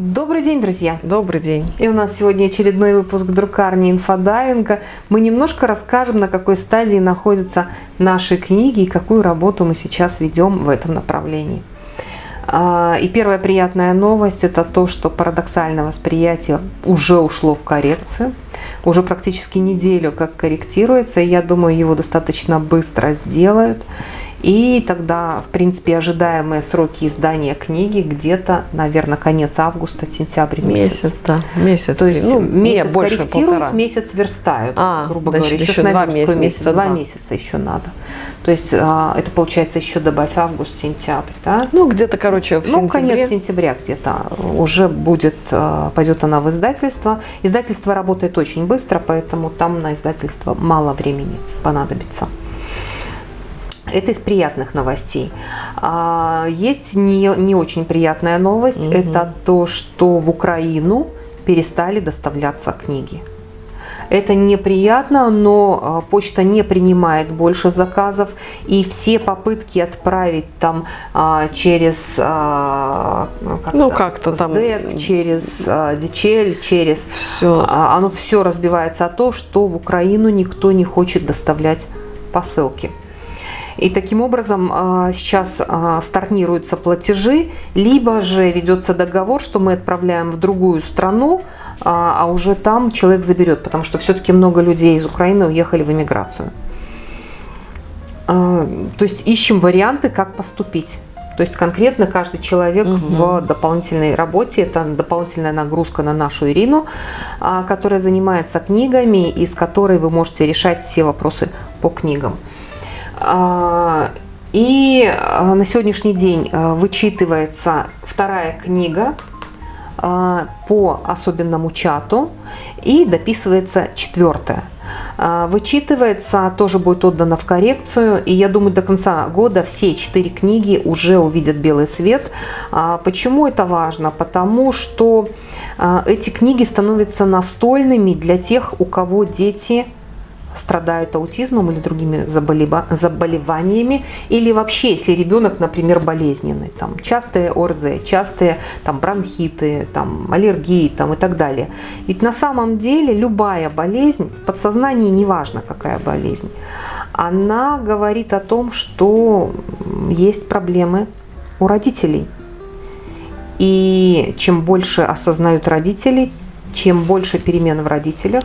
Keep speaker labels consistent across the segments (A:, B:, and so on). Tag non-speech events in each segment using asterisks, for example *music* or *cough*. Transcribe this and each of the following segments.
A: Добрый день, друзья!
B: Добрый день!
A: И у нас сегодня очередной выпуск друкарни инфодайвинга. Мы немножко расскажем, на какой стадии находятся наши книги и какую работу мы сейчас ведем в этом направлении. А, и первая приятная новость – это то, что парадоксальное восприятие уже ушло в коррекцию. Уже практически неделю как корректируется, и я думаю, его достаточно быстро сделают. И тогда, в принципе, ожидаемые сроки издания книги где-то, наверное, конец августа, сентябрь месяц.
B: Месяц, да, месяц.
A: То есть ну, месяц
B: нет, больше
A: корректируют,
B: полтора.
A: месяц верстают,
B: А,
A: грубо
B: значит,
A: говоря.
B: еще
A: с
B: два месяца, месяца
A: Два
B: два.
A: месяца еще надо. То есть а, это получается еще добавь август, сентябрь, да?
B: Ну, где-то, короче, в
A: ну,
B: сентябре.
A: конец сентября где-то уже будет, а, пойдет она в издательство. Издательство работает очень быстро, поэтому там на издательство мало времени понадобится. Это из приятных новостей. А, Есть не, не очень приятная новость.
B: Мгм.
A: Это то, что в Украину перестали доставляться книги. Это неприятно, но а, почта не принимает больше заказов, и все попытки отправить там а, через а,
B: Ну, как-то там-
A: SDEC, через а, DHL, через
B: Все.
A: а, оно все разбивается о то, что в Украину никто не хочет доставлять посылки. И таким образом а, сейчас а, стартируются платежи, либо же ведется договор, что мы отправляем в другую страну, а а уже там человек заберет, потому что все-таки много людей из Украины уехали в эмиграцию. А, То есть ищем варианты, как поступить. То есть конкретно каждый человек
B: Мгм.
A: в дополнительной работе, это дополнительная нагрузка на нашу Ирину, а, которая занимается книгами и с которой вы можете решать все вопросы по книгам. А, И а, на сегодняшний день а, вычитывается вторая книга по особенному чату и дописывается четвертая. Вычитывается, тоже будет отдано в коррекцию, и я думаю, до конца года все четыре книги уже увидят белый свет. Почему это важно? Потому что эти книги становятся настольными для тех, у кого дети страдают аутизмом или другими заболева- заболеваниями, или вообще, если ребенок, например, болезненный, там частые ОРЗ, частые там бронхиты, там аллергии там, и так далее. Ведь на самом деле любая болезнь, в подсознании неважно какая болезнь, она говорит о том, что есть проблемы у родителей. И чем больше осознают родители, чем больше перемен в родителях,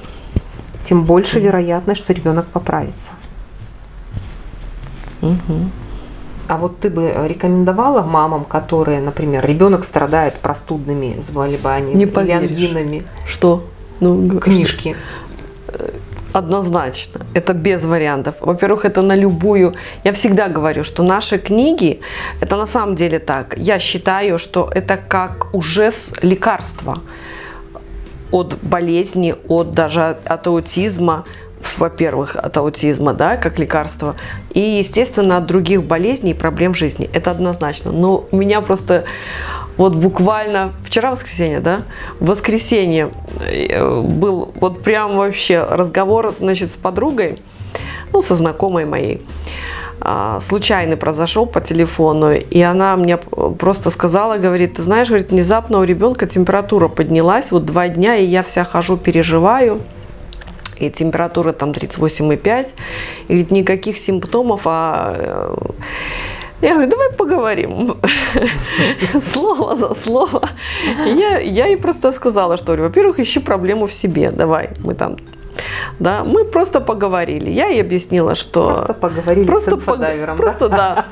A: тем больше вероятность, что ребенок поправится.
B: Мгм.
A: А вот ты бы рекомендовала мамам, которые, например, ребенок страдает простудными заболеваниями
B: Не
A: или
B: поверишь.
A: ангинами,
B: Что? Ну,
A: книжки?
B: Однозначно. Это без вариантов. Во-первых, это на любую... Я всегда говорю, что наши книги, это на самом деле так. Я считаю, что это как уже лекарство от болезни, от даже от аутизма, во-первых, от аутизма, да, как лекарство, и, естественно, от других болезней и проблем жизни. Это однозначно. Но меня просто вот буквально вчера воскресенье, да, в воскресенье э, был вот прям вообще разговор, значит, с подругой, ну, со знакомой моей. А, Случайный произошел по телефону, и она мне просто сказала, говорит, ты знаешь, говорит, внезапно у ребенка температура поднялась, вот два дня, и я вся хожу, переживаю, и температура там 38,5, и говорит, никаких симптомов, а э, я говорю, давай поговорим. *laughs* Слово за слово. Я, я ей просто сказала, что, во-первых, ищи проблему в себе. Давай, мы там... Да, мы просто поговорили. Я ей объяснила, что...
A: Просто поговорили
B: Просто,
A: с инфодайвером. да?
B: просто да.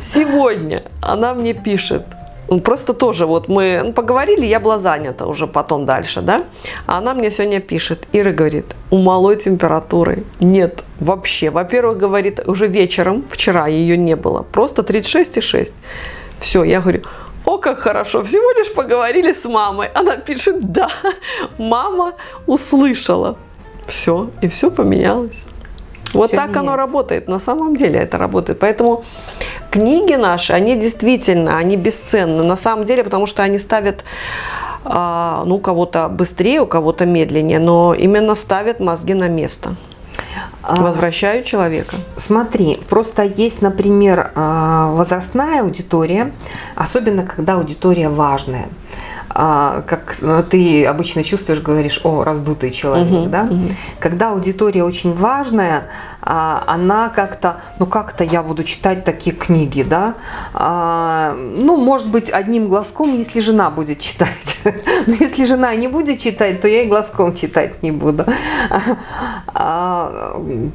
B: Сегодня она мне пишет, ну, просто тоже вот мы ну, поговорили, я была занята уже потом дальше, да, а она мне сегодня пишет, Ира говорит, у малой температуры нет вообще. Во-первых, говорит, уже вечером, вчера ее не было, просто 36,6. Все, я говорю, о, как хорошо, всего лишь поговорили с мамой. Она пишет, да, мама услышала. Все, и все поменялось. Вот
A: Всё
B: так оно
A: меняется.
B: работает, на самом деле это работает. Поэтому книги наши, они действительно, они бесценны на самом деле, потому что они ставят, а, ну, у кого-то быстрее, у кого-то медленнее, но именно ставят мозги на место.
A: А,
B: Возвращают человека.
A: Смотри, просто есть, например, а, возрастная аудитория, особенно когда аудитория важная. А, как ну, ты обычно чувствуешь, говоришь, о, раздутый человек, угу, да? Угу. Когда аудитория очень важная, а, она как-то, ну как-то я буду читать такие книги, да? А, ну, может быть, одним глазком, если жена будет читать. *laughs* Но если жена не будет читать, то я и глазком читать не буду.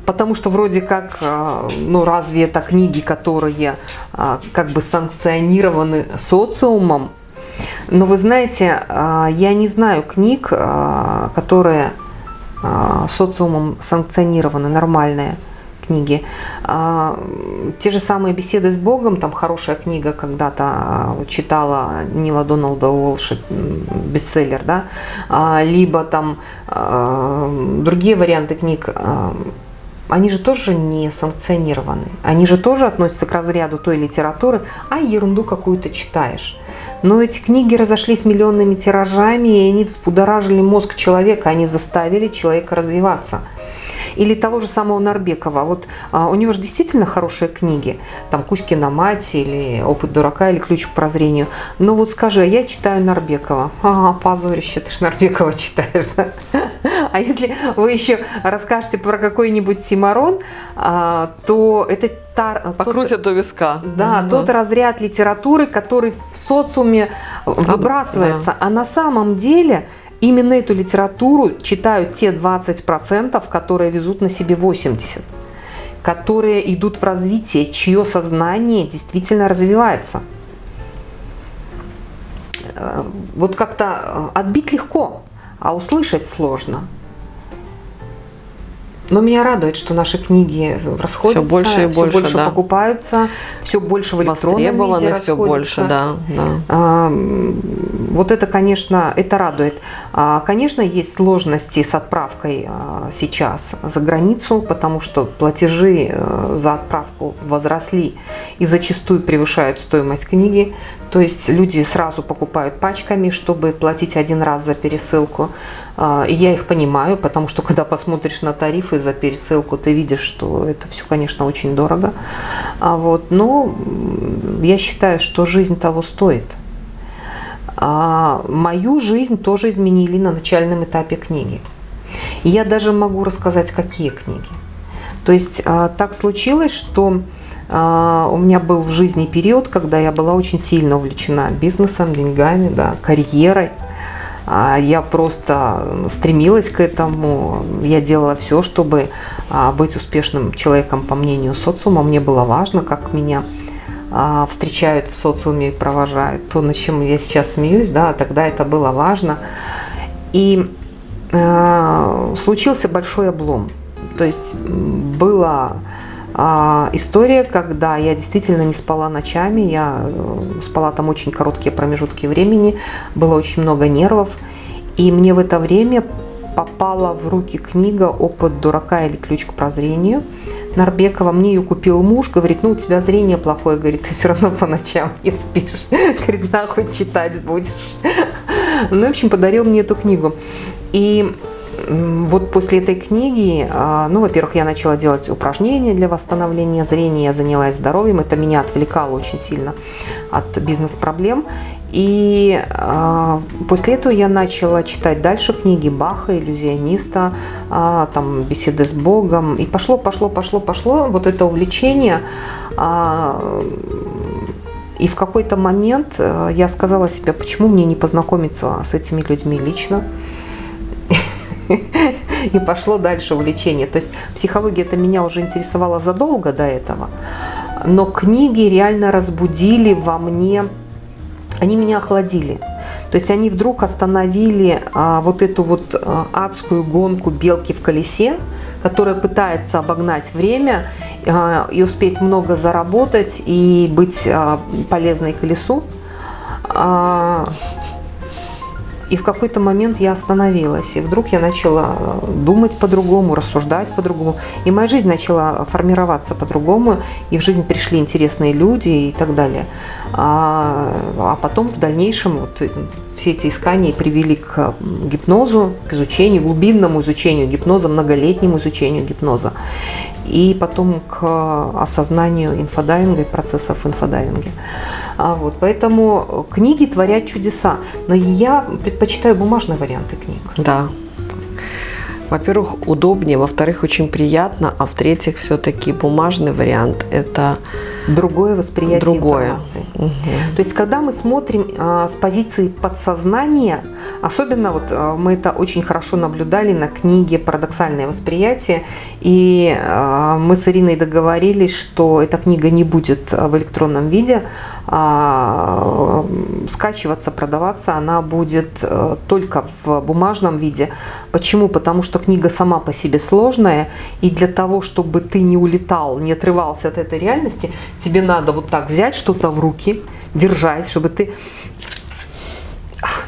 A: Потому что вроде как, ну разве это книги, которые как бы санкционированы социумом, но вы знаете, а, я не знаю книг, а, которые а, социумом санкционированы, нормальные книги. Те же самые «Беседы с Богом», там хорошая книга когда-то читала Нила Доналда Уолша, бестселлер, да, либо там другие варианты книг, они же тоже не санкционированы. Они же тоже относятся к разряду той литературы, а ерунду какую-то читаешь. Но эти книги разошлись миллионными тиражами, и они взбудоражили мозг человека, они заставили человека развиваться. Или того же самого Нарбекова. Вот а, у него же действительно хорошие книги. Там «Кузькина мать» или «Опыт дурака» или «Ключ к прозрению». Но вот скажи, а я читаю Нарбекова. Ага, позорище, ты ж Нарбекова читаешь. Да? А если вы еще расскажете про какой-нибудь Симарон, а, то это
B: та, Покрутят тот, до виска.
A: Да, mm тот разряд литературы, который в социуме выбрасывается. Да. А на самом деле именно эту литературу читают те 20%, которые везут на себе 80%, которые идут в развитие, чье сознание действительно развивается. Э, вот как-то э, отбить легко, а услышать сложно. Но меня радует, что наши книги расходятся,
B: все больше и больше,
A: больше
B: да.
A: покупаются, все больше в электронном виде
B: все больше, да, да.
A: А, вот это, конечно, это радует. А, конечно, есть сложности с отправкой а, сейчас за границу, потому что платежи а, за отправку возросли и зачастую превышают стоимость книги. То есть люди сразу покупают пачками, чтобы платить один раз за пересылку. А, и я их понимаю, потому что *laughs* когда посмотришь на тарифы за пересылку, ты видишь, что это все, конечно, очень дорого. А вот, но я считаю, что жизнь того стоит. А мою жизнь тоже изменили на начальном этапе книги. И я даже могу рассказать, какие книги. То есть а, так случилось, что у меня был в жизни период, когда я была очень сильно увлечена бизнесом, деньгами, да, карьерой. А, я просто стремилась к этому. Я делала все, чтобы а, быть успешным человеком, по мнению социума. Мне было важно, как меня встречают в социуме и провожают. То, над чем я сейчас смеюсь, да, тогда это было важно. И э, случился большой облом. То есть было а, история, когда я действительно не спала ночами, я э, спала там очень короткие промежутки времени, было очень много нервов, и мне в это время попала в руки книга «Опыт дурака или ключ к прозрению» Нарбекова. Мне ее купил муж, говорит, ну у тебя зрение плохое, говорит, ты все равно по ночам не спишь. *laughs* Говорит, нахуй читать будешь. *laughs* Ну, в общем, подарил мне эту книгу. И вот после этой книги, а, ну, во-первых, я начала делать упражнения для восстановления зрения, я занялась здоровьем, это меня отвлекало очень сильно от бизнес-проблем. И э, после этого я начала читать дальше книги Баха, иллюзиониста, э, там беседы с Богом. И пошло, пошло, пошло, пошло вот это увлечение. Э, и в какой-то момент я сказала себе, почему мне не познакомиться с этими людьми лично. *laughs* и пошло дальше увлечение. То есть психология это меня уже интересовала задолго до этого, но книги реально разбудили во мне, они меня охладили. То есть они вдруг остановили а, вот эту вот а, адскую гонку белки в колесе, которая пытается обогнать время а, и успеть много заработать и быть а, полезной колесу. А, и в какой-то момент я остановилась, и вдруг я начала э, думать по-другому, рассуждать по-другому. И моя жизнь начала формироваться по-другому, и в жизнь пришли интересные люди и так далее. А, а потом в дальнейшем вот э, все эти искания привели к гипнозу, к изучению, глубинному изучению гипноза, многолетнему изучению гипноза. И потом к осознанию инфодайвинга и процессов инфодайвинга. А вот, поэтому книги творят чудеса. Но я предпочитаю бумажные варианты книг.
B: Да. Во-первых, удобнее, во-вторых, очень приятно, а в-третьих, все-таки бумажный вариант – это
A: другое восприятие
B: другое.
A: информации. Угу. То есть, когда мы смотрим а, с позиции подсознания, особенно вот а, мы это очень хорошо наблюдали на книге «Парадоксальное восприятие», и а, мы с Ириной договорились, что эта книга не будет в электронном виде, а, скачиваться, продаваться, она будет а, только в бумажном виде. Почему? Потому что книга сама по себе сложная, и для того, чтобы ты не улетал, не отрывался от этой реальности, тебе надо вот так взять что-то в руки, держать, чтобы ты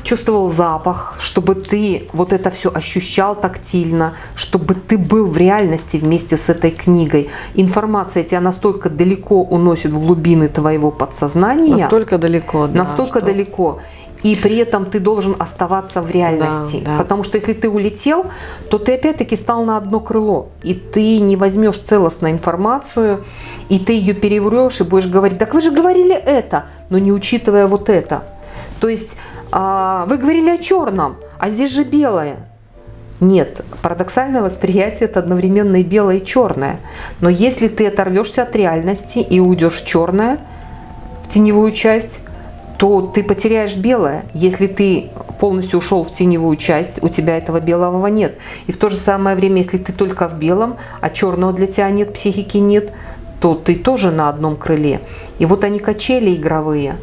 A: чувствовал запах, чтобы ты вот это все ощущал тактильно, чтобы ты был в реальности вместе с этой книгой. Информация тебя настолько далеко уносит в глубины твоего подсознания.
B: Настолько далеко,
A: да. Настолько что... далеко. И при этом ты должен оставаться в реальности. Да, да. Потому что если ты улетел, то ты опять-таки стал на одно крыло. И ты не возьмешь целостную информацию, и ты ее переврешь, и будешь говорить, так вы же говорили это, но не учитывая вот это. То есть а, вы говорили о черном, а здесь же белое. Нет, парадоксальное восприятие – это одновременно и белое, и черное. Но если ты оторвешься от реальности и уйдешь в черное, в теневую часть, то ты потеряешь белое. Если ты полностью ушел в теневую часть, у тебя этого белого нет. И в то же самое время, если ты только в белом, а черного для тебя нет, психики нет, то ты тоже на одном крыле. И вот они качели игровые.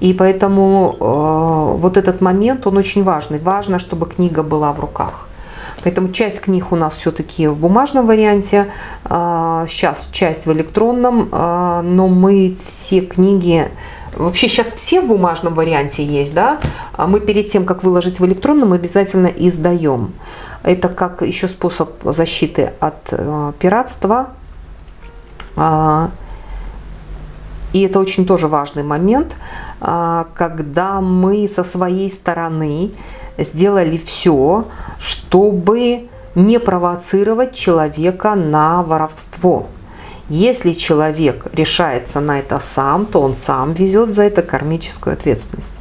A: И поэтому э, вот этот момент, он очень важный. Важно, чтобы книга была в руках. Поэтому часть книг у нас все-таки в бумажном варианте, э, сейчас часть в электронном, э, но мы все книги Вообще сейчас все в бумажном варианте есть, да? А мы перед тем, как выложить в электронном, обязательно издаем. Это как еще способ защиты от э, пиратства. А, и это очень тоже важный момент, а, когда мы со своей стороны сделали все, чтобы не провоцировать человека на воровство. Если человек решается на это сам, то он сам везет за это кармическую ответственность.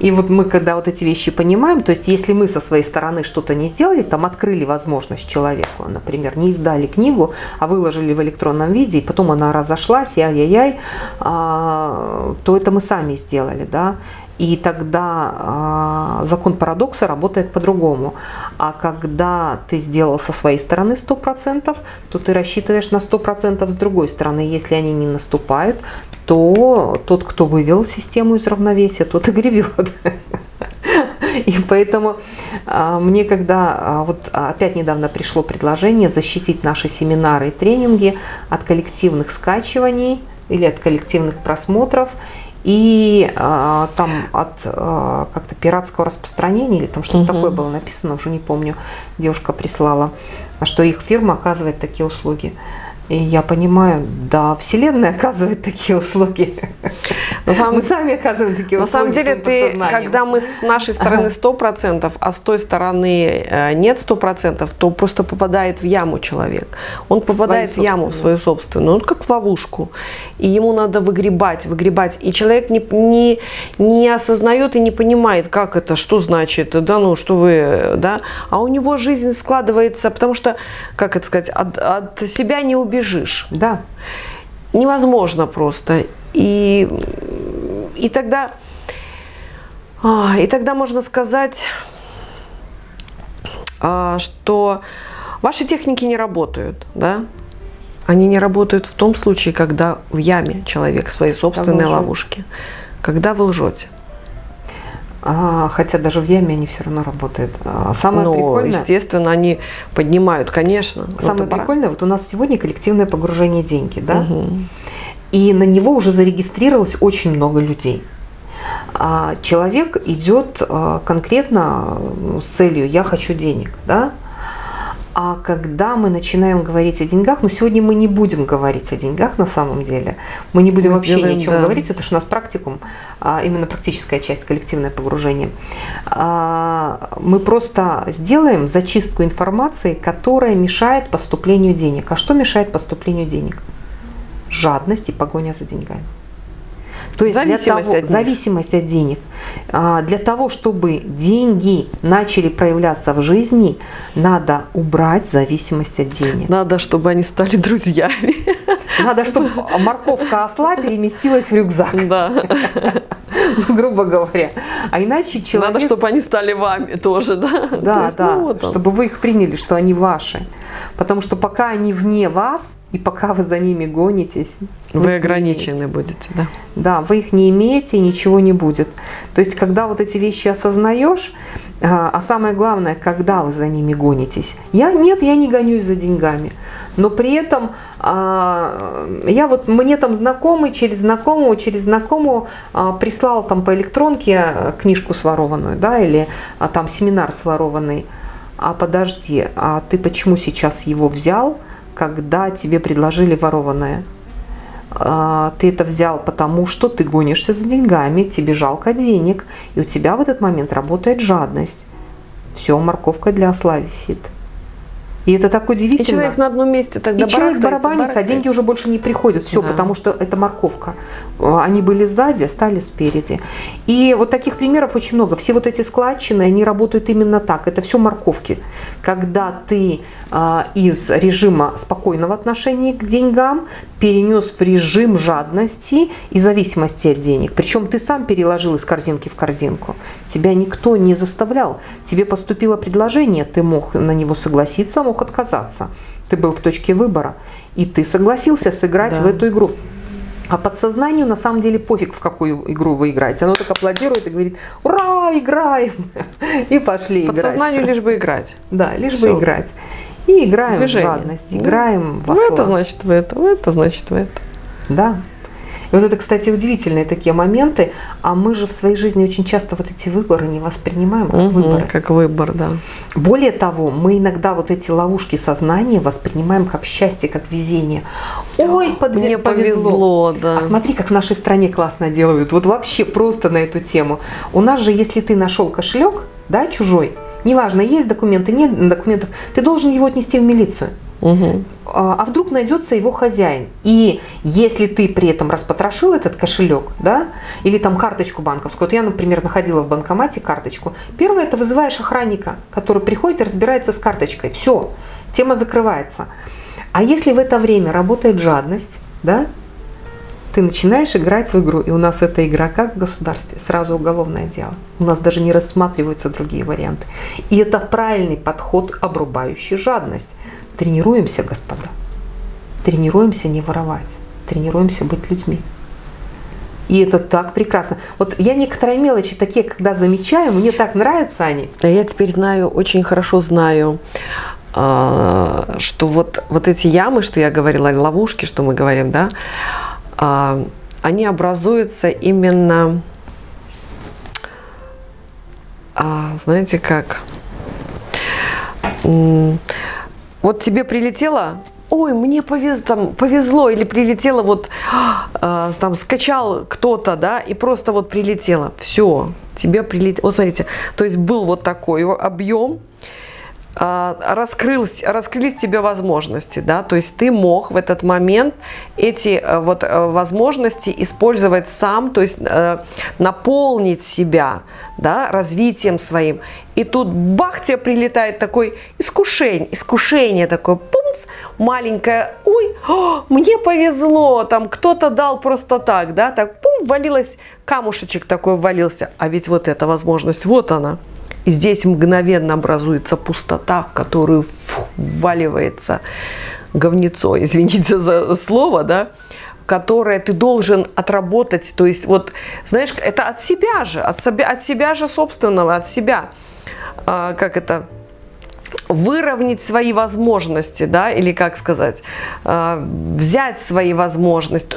A: И вот мы, когда вот эти вещи понимаем, то есть если мы со своей стороны что-то не сделали, там открыли возможность человеку, например, не издали книгу, а выложили в электронном виде, и потом она разошлась, яй-яй-яй, а, то это мы сами сделали, да. И тогда э, закон парадокса работает по-другому. А когда ты сделал со своей стороны 100%, то ты рассчитываешь на 100% с другой стороны. Если они не наступают, то тот, кто вывел систему из равновесия, тот и гребет. И поэтому а, мне, когда а, вот опять недавно пришло предложение защитить наши семинары и тренинги от коллективных скачиваний или от коллективных просмотров, и а, там от а, как-то пиратского распространения или там что-то угу. такое было написано, уже не помню, девушка прислала, что их фирма оказывает такие услуги. И я понимаю, да, Вселенная оказывает такие услуги.
B: Самом, мы сами оказываем такие на услуги. На самом деле, ты, когда мы с нашей стороны 100%, а с той стороны э, нет 100%, то просто попадает в яму человек. Он попадает в, в яму, в свою собственную, он как в ловушку. И ему надо выгребать, выгребать. И человек не, не, не осознает и не понимает, как это, что значит, да, ну, что вы, да. А у него жизнь складывается, потому что, как это сказать, от, от себя не убежать убежишь.
A: Да.
B: Невозможно просто. И, и тогда... А, и тогда можно сказать, а, что ваши техники не работают, да? Они не работают в том случае, когда в яме человек в своей собственной ловушке, когда вы лжете.
A: А, хотя даже в яме они все равно работают. А, самое
B: Но,
A: прикольное...
B: естественно, они поднимают, конечно.
A: Самое прикольное, вот у нас сегодня коллективное погружение деньги, да? Угу. И на него уже зарегистрировалось очень много людей. А человек идет конкретно с целью «я хочу денег», да? А когда мы начинаем говорить о деньгах, ну сегодня мы не будем говорить о деньгах на самом деле, мы не будем мы вообще делаем, ни о чем да. говорить, это же у нас практикум, а, именно практическая часть, коллективное погружение. А, мы просто сделаем зачистку информации, которая мешает поступлению денег. А что мешает поступлению денег? Жадность и погоня за деньгами. То есть зависимость для того, от зависимость от денег. А, для того, чтобы деньги начали проявляться в жизни, надо убрать зависимость от денег.
B: Надо, чтобы они стали друзьями.
A: Надо, чтобы морковка осла переместилась в рюкзак. Да. Грубо говоря. А иначе человек...
B: Надо, чтобы они стали вами тоже, да?
A: Да, есть, да. Ну, вот чтобы вы их приняли, что они ваши. Потому что пока они вне вас, и пока вы за ними гонитесь,
B: вы, вы ограничены будете, да?
A: Да, вы их не имеете, и ничего не будет. То есть, когда вот эти вещи осознаешь, а, а самое главное, когда вы за ними гонитесь. Я нет, я не гонюсь за деньгами, но при этом а, я вот мне там знакомый через знакомого через знакомого а, прислал там по электронке книжку сворованную, да, или там семинар сворованный. А подожди, а ты почему сейчас его взял? Когда тебе предложили ворованное. А, ты это взял потому, что ты гонишься за деньгами, тебе жалко денег, и у тебя в этот момент работает жадность. Все, морковка для осла висит. И это так удивительно. И
B: человек на одном месте тогда
A: И человек барабанится, а деньги уже больше не приходят. Все, да. потому что это морковка. Они были сзади, стали спереди. И вот таких примеров очень много. Все вот эти складчины, они работают именно так. Это все морковки. Когда ты а, из режима спокойного отношения к деньгам перенес в режим жадности и зависимости от денег. Причем ты сам переложил из корзинки в корзинку. Тебя никто не заставлял. Тебе поступило предложение, ты мог на него согласиться, мог отказаться. Ты был в точке выбора. И ты согласился сыграть да. в эту игру. А подсознанию на самом деле пофиг, в какую игру вы играете. Оно так аплодирует и говорит, ура, играем! *laughs* И пошли
B: играть. Подсознанию лишь бы играть.
A: Да, лишь Все. бы играть. И играем Движение. в жадность, играем
B: в осла. Ну, это значит в это, это значит в это.
A: Да. И вот это, кстати, удивительные такие моменты, а мы же в своей жизни очень часто вот эти выборы не воспринимаем как угу, выборы.
B: Как выбор, да.
A: Более того, мы иногда вот эти ловушки сознания воспринимаем как счастье, как везение. Ой, подве- мне повезло. повезло да. А смотри, как в нашей стране классно делают. Вот вообще просто на эту тему. У нас же, если ты нашел кошелек, да, чужой, Неважно, есть документы, нет документов, ты должен его отнести в милицию. Угу. А вдруг найдется его хозяин. И если ты при этом распотрошил этот кошелек, да, или там карточку банковскую, вот я, например, находила в банкомате карточку, первое, это вызываешь охранника, который приходит и разбирается с карточкой. Все, тема закрывается. А если в это время работает жадность, да, ты начинаешь играть в игру, и у нас эта игра как в государстве, сразу уголовное дело. У нас даже не рассматриваются другие варианты. И это правильный подход, обрубающий жадность. Тренируемся, господа. Тренируемся не воровать. Тренируемся быть людьми. И это так прекрасно. Вот я некоторые мелочи такие, когда замечаю, мне так нравятся они.
B: А я теперь знаю, очень хорошо знаю, а, что вот, вот эти ямы, что я говорила, ловушки, что мы говорим, да, они образуются именно, а, знаете как, вот тебе прилетело, ой, мне повезло, там, повезло или прилетело, вот э, там скачал кто-то, да, и просто вот прилетело, все, тебе прилетело, вот смотрите, то есть был вот такой объем, а, раскрылись, раскрылись тебе возможности, да, то есть ты мог в этот момент эти э, вот э, возможности использовать сам, то есть э, наполнить себя, да, развитием своим. И тут бах, тебе прилетает такой искушение, искушение такое, пумц, маленькое, ой, о, мне повезло, там кто-то дал просто так, да, так, пум, валилось, камушечек такой ввалился, а ведь вот эта возможность, вот она, и здесь мгновенно образуется пустота, в которую вваливается говнецо, извините за слово, да, которое ты должен отработать. То есть, вот, знаешь, это от себя же, от себя, от себя же собственного, от себя. А, как это? выровнять свои возможности, да, или как сказать, а, взять свои возможности,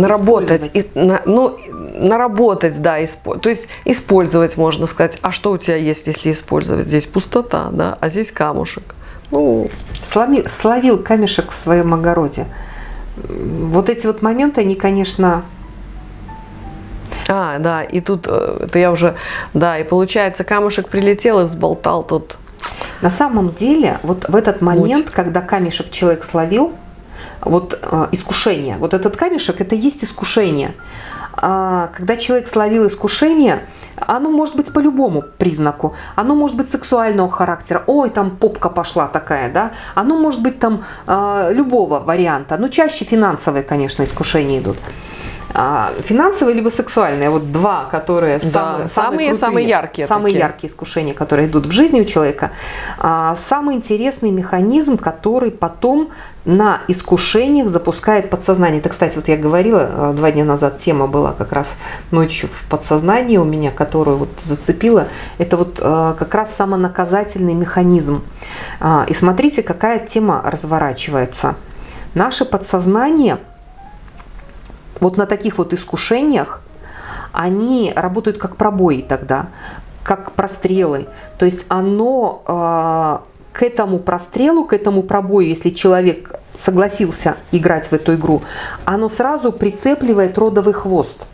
B: наработать, и, на, ну, наработать, да, испо, то есть использовать, можно сказать. А что у тебя есть, если использовать? Здесь пустота, да, а здесь камушек. Ну,
A: Сломи, словил камешек в своем огороде. Вот эти вот моменты, они, конечно...
B: А, да, и тут, э, это я уже, да, и получается, камушек прилетел и взболтал тут.
A: На самом деле, вот в этот момент, Муть. когда камешек человек словил, вот э, искушение. Вот этот камешек – это есть искушение. А, когда человек словил искушение, оно может быть по любому признаку. Оно может быть сексуального характера. Ой, там попка пошла такая, да. Оно может быть там э, любого варианта. Но чаще финансовые, конечно, искушения идут. А, финансовые либо сексуальные, вот два, которые
B: да,
A: самые,
B: самые, самые яркие.
A: Самые
B: такие.
A: яркие искушения, которые идут в жизни у человека. А, самый интересный механизм, который потом на искушениях запускает подсознание. Это, кстати, вот я говорила а, два дня назад, тема была как раз ночью в подсознании у меня, которую вот зацепила. Это вот как раз самонаказательный механизм. И смотрите, какая тема разворачивается. Наше подсознание – вот на таких вот искушениях они работают как пробои тогда, как прострелы. То есть оно э, к этому прострелу, к этому пробою, если человек согласился играть в эту игру, оно сразу прицепливает родовый хвост.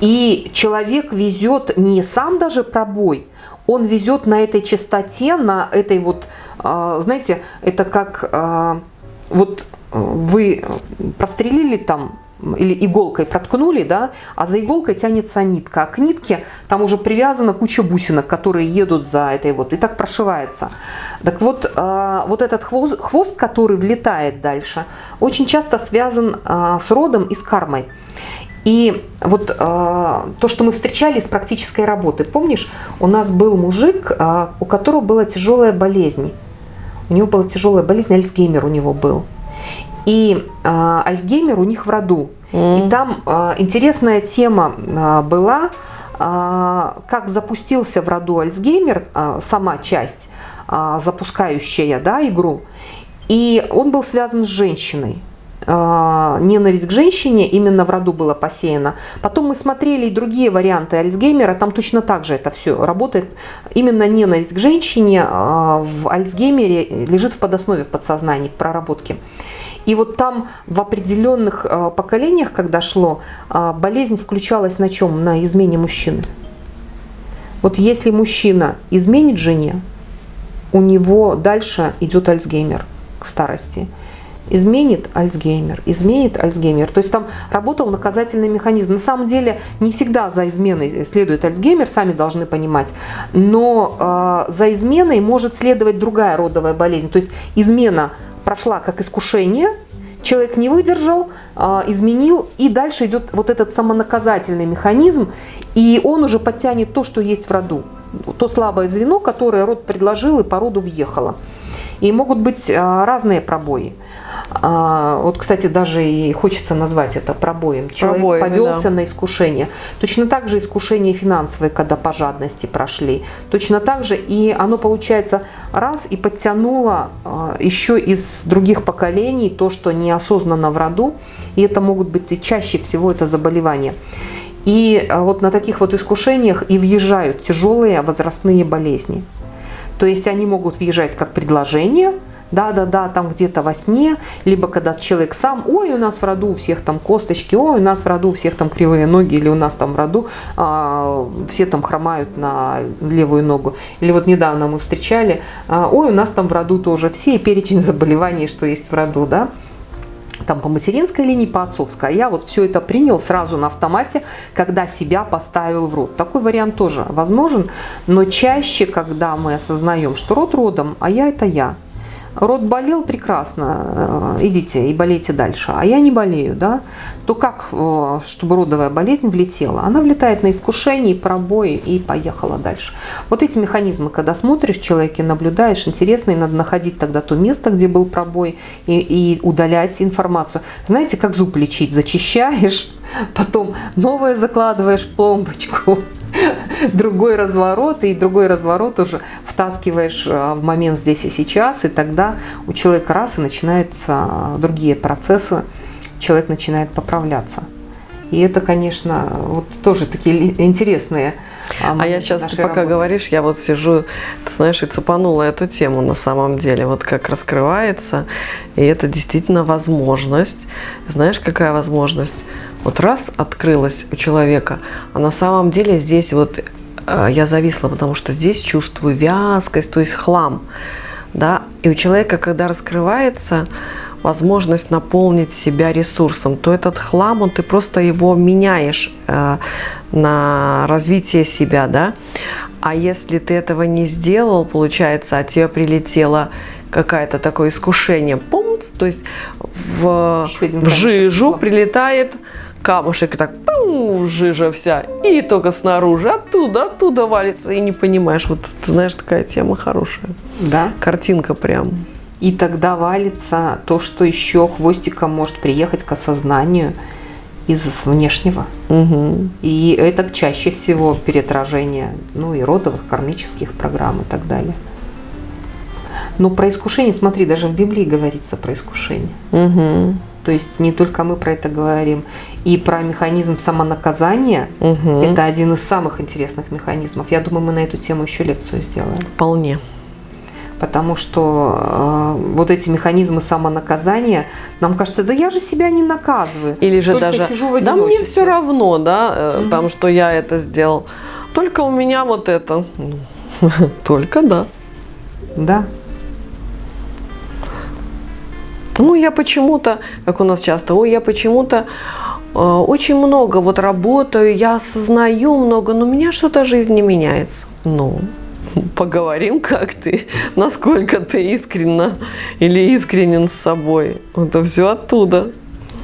A: И человек везет не сам даже пробой, он везет на этой частоте, на этой вот, э, знаете, это как э, вот вы прострелили там или иголкой проткнули, да, а за иголкой тянется нитка. А к нитке там уже привязана куча бусинок, которые едут за этой вот, и так прошивается. Так вот, э, вот этот хвост, хвост, который влетает дальше, очень часто связан э, с родом и с кармой. И вот э, то, что мы встречали с практической работы, помнишь, у нас был мужик, э, у которого была тяжелая болезнь. У него была тяжелая болезнь, Альцгеймер у него был. И э, Альцгеймер у них в роду. Mm. И там э, интересная тема э, была, э, как запустился в роду Альцгеймер, э, сама часть, э, запускающая да, игру. И он был связан с женщиной ненависть к женщине именно в роду была посеяна. Потом мы смотрели и другие варианты Альцгеймера, там точно так же это все работает. Именно ненависть к женщине в Альцгеймере лежит в подоснове, в подсознании, в проработке. И вот там в определенных э, поколениях, когда шло, э, болезнь включалась на чем? На измене мужчины. Вот если мужчина изменит жене, у него дальше идет Альцгеймер к старости. Изменит Альцгеймер, изменит Альцгеймер. То есть там работал наказательный механизм. На самом деле не всегда за изменой следует Альцгеймер, сами должны понимать. Но э, за изменой может следовать другая родовая болезнь. То есть измена прошла как искушение, человек не выдержал, а, изменил, и дальше идет вот этот самонаказательный механизм, и он уже подтянет то, что есть в роду. То слабое звено, которое род предложил и по роду въехало. И могут быть а, разные пробои. А, вот, кстати, даже и хочется назвать это пробоем. Человек Пробоями, повелся да. на искушение. Точно так же искушение финансовое, когда по жадности прошли. Точно так же и оно получается раз и подтянуло а, еще из других поколений то, что неосознанно в роду. И это могут быть и чаще всего это заболевания. И вот на таких вот искушениях и въезжают тяжелые возрастные болезни. То есть они могут въезжать как предложение – да-да-да, там где-то во сне, либо когда человек сам, ой, у нас в роду у всех там косточки, ой, у нас в роду у всех там кривые ноги, или у нас там в роду а, все там хромают на левую ногу. Или вот недавно мы встречали, а, ой, у нас там в роду тоже все перечень заболеваний, что есть в роду, да, там по материнской линии, по отцовской. А я вот все это принял сразу на автомате, когда себя поставил в рот. Такой вариант тоже возможен, но чаще, когда мы осознаем, что род родом, а я это я, рот болел прекрасно, э, идите и болейте дальше, а я не болею, да, то как, э, чтобы родовая болезнь влетела? Она влетает на искушение, пробои и поехала дальше. Вот эти механизмы, когда смотришь человека и наблюдаешь, интересно, и надо находить тогда то место, где был пробой, и, и удалять информацию. Знаете, как зуб лечить? Зачищаешь, *laughs* потом новое закладываешь пломбочку, *laughs* другой разворот, и другой разворот уже втаскиваешь э, в момент здесь и сейчас, и тогда у человека раз и начинаются э, другие процессы, человек начинает поправляться. И это, конечно, вот тоже такие интересные
B: а, а я сейчас, ты пока работы. говоришь, я вот сижу, ты знаешь, и цепанула эту тему на самом деле, вот как раскрывается, и это действительно возможность. Знаешь, какая возможность? Вот раз открылась у человека, а на самом деле здесь вот э, я зависла, потому что здесь чувствую вязкость, то есть хлам. Да? И у человека, когда раскрывается, возможность наполнить себя ресурсом, то этот хлам, он, ты просто его меняешь э, на развитие себя, да. А если ты этого не сделал, получается, от тебя прилетело какое-то такое искушение, помнишь, то есть в, в жижу прилетает камушек, и так пу, жижа вся, и только снаружи, оттуда, оттуда валится, и не понимаешь, вот ты знаешь, такая тема хорошая.
A: Да.
B: Картинка прям.
A: И тогда валится то, что еще хвостиком может приехать к осознанию из внешнего.
B: Угу.
A: И это чаще всего переотражение ну, и родовых, кармических программ и так далее. Но про искушение, смотри, даже в Библии говорится про искушение.
B: Угу.
A: То есть не только мы про это говорим. И про механизм самонаказания
B: Угу.
A: это один из самых интересных механизмов. Я думаю, мы на эту тему еще лекцию сделаем.
B: Вполне.
A: Потому что э, вот эти механизмы самонаказания, нам кажется, да я же себя не наказываю.
B: Или же даже,
A: сижу в
B: да мне
A: одиночестве».
B: все равно, да, э,
A: Мгм.
B: там, что я это сделал. Только у меня вот это. Ну, *laughs* Только да.
A: Да.
B: Ну, я почему-то, как у нас часто, ой, я почему-то э, очень много вот работаю, я осознаю много, но у меня что-то жизнь не меняется. Ну, *laughs* поговорим, как ты, насколько ты искренна или искренен с собой. Это все оттуда.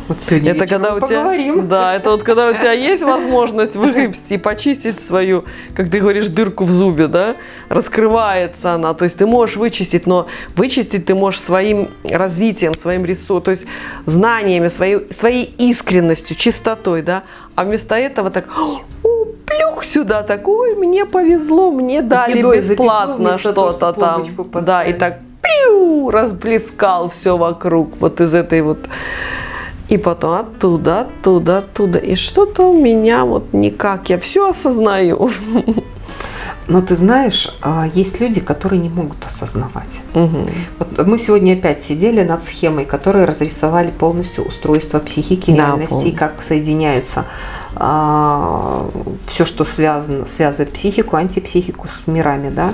A: Вот сегодня
B: Это когда у тебя,
A: поговорим.
B: да, это вот когда у тебя есть возможность выгребсти и почистить свою, как ты говоришь, дырку в зубе, да, раскрывается она, то есть ты можешь вычистить, но вычистить ты можешь своим развитием, своим ресурсом, то есть знаниями, своей, своей искренностью, чистотой, да, а вместо этого так, «О, плюх сюда, так, ой, мне повезло, мне дали
A: едой
B: бесплатно что-то там, да, и так пиу, расплескал все вокруг, вот из этой вот и потом оттуда, оттуда, оттуда. И что-то у меня вот никак. Я все осознаю. *laughs*
A: Но ты знаешь, а, есть люди, которые не могут осознавать.
B: Мгм.
A: Вот мы сегодня опять сидели над схемой, которые разрисовали полностью устройство психики,
B: Да,
A: реальности,
B: помню.
A: как соединяются все, что связано, связывает психику, антипсихику с мирами, да.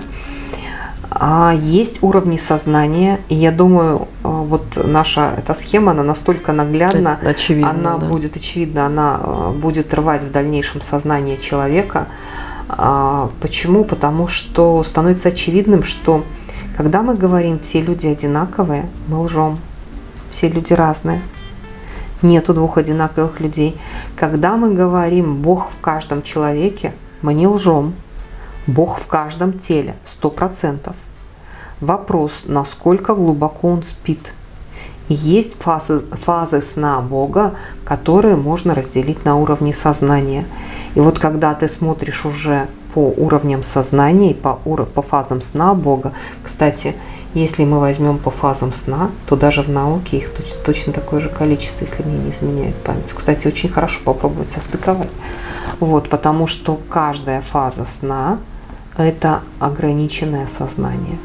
A: А есть уровни сознания, и я думаю, а, вот наша эта схема, она настолько наглядна,
B: очевидно,
A: она
B: да.
A: будет очевидно, она э, будет рвать в дальнейшем сознание человека. А, Почему? Потому что становится очевидным, что когда мы говорим все люди одинаковые, мы лжем. Все люди разные. Нету двух одинаковых людей. Когда мы говорим Бог в каждом человеке, мы не лжем. Бог в каждом теле, сто процентов. Вопрос, насколько глубоко он спит. Есть фазы, фазы сна Бога, которые можно разделить на уровне сознания. И вот когда ты смотришь уже по уровням сознания и по, по фазам сна Бога, кстати, если мы возьмем по фазам сна, то даже в науке их точ- точно такое же количество, если мне не изменяет память. Кстати, очень хорошо попробовать состыковать. Вот, потому что каждая фаза сна – это ограниченное сознание.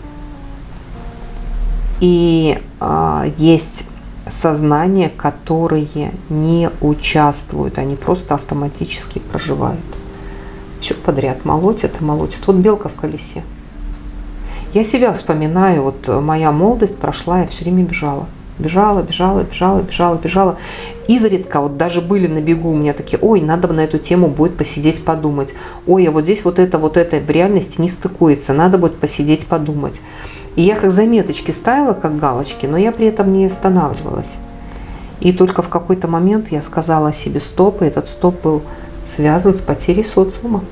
A: И а, есть сознания, которые не участвуют, они просто автоматически проживают. Все подряд молотят и молотят. Вот белка в колесе. Я себя вспоминаю, вот моя молодость прошла, я все время бежала. Бежала, бежала, бежала, бежала, бежала. Изредка вот даже были на бегу у меня такие, ой, надо бы на эту тему будет посидеть, подумать. Ой, а вот здесь вот это, вот это в реальности не стыкуется, надо будет посидеть, подумать. И я как заметочки ставила, как галочки, но я при этом не останавливалась. И только в какой-то момент я сказала себе стоп, и этот стоп был связан с потерей социума.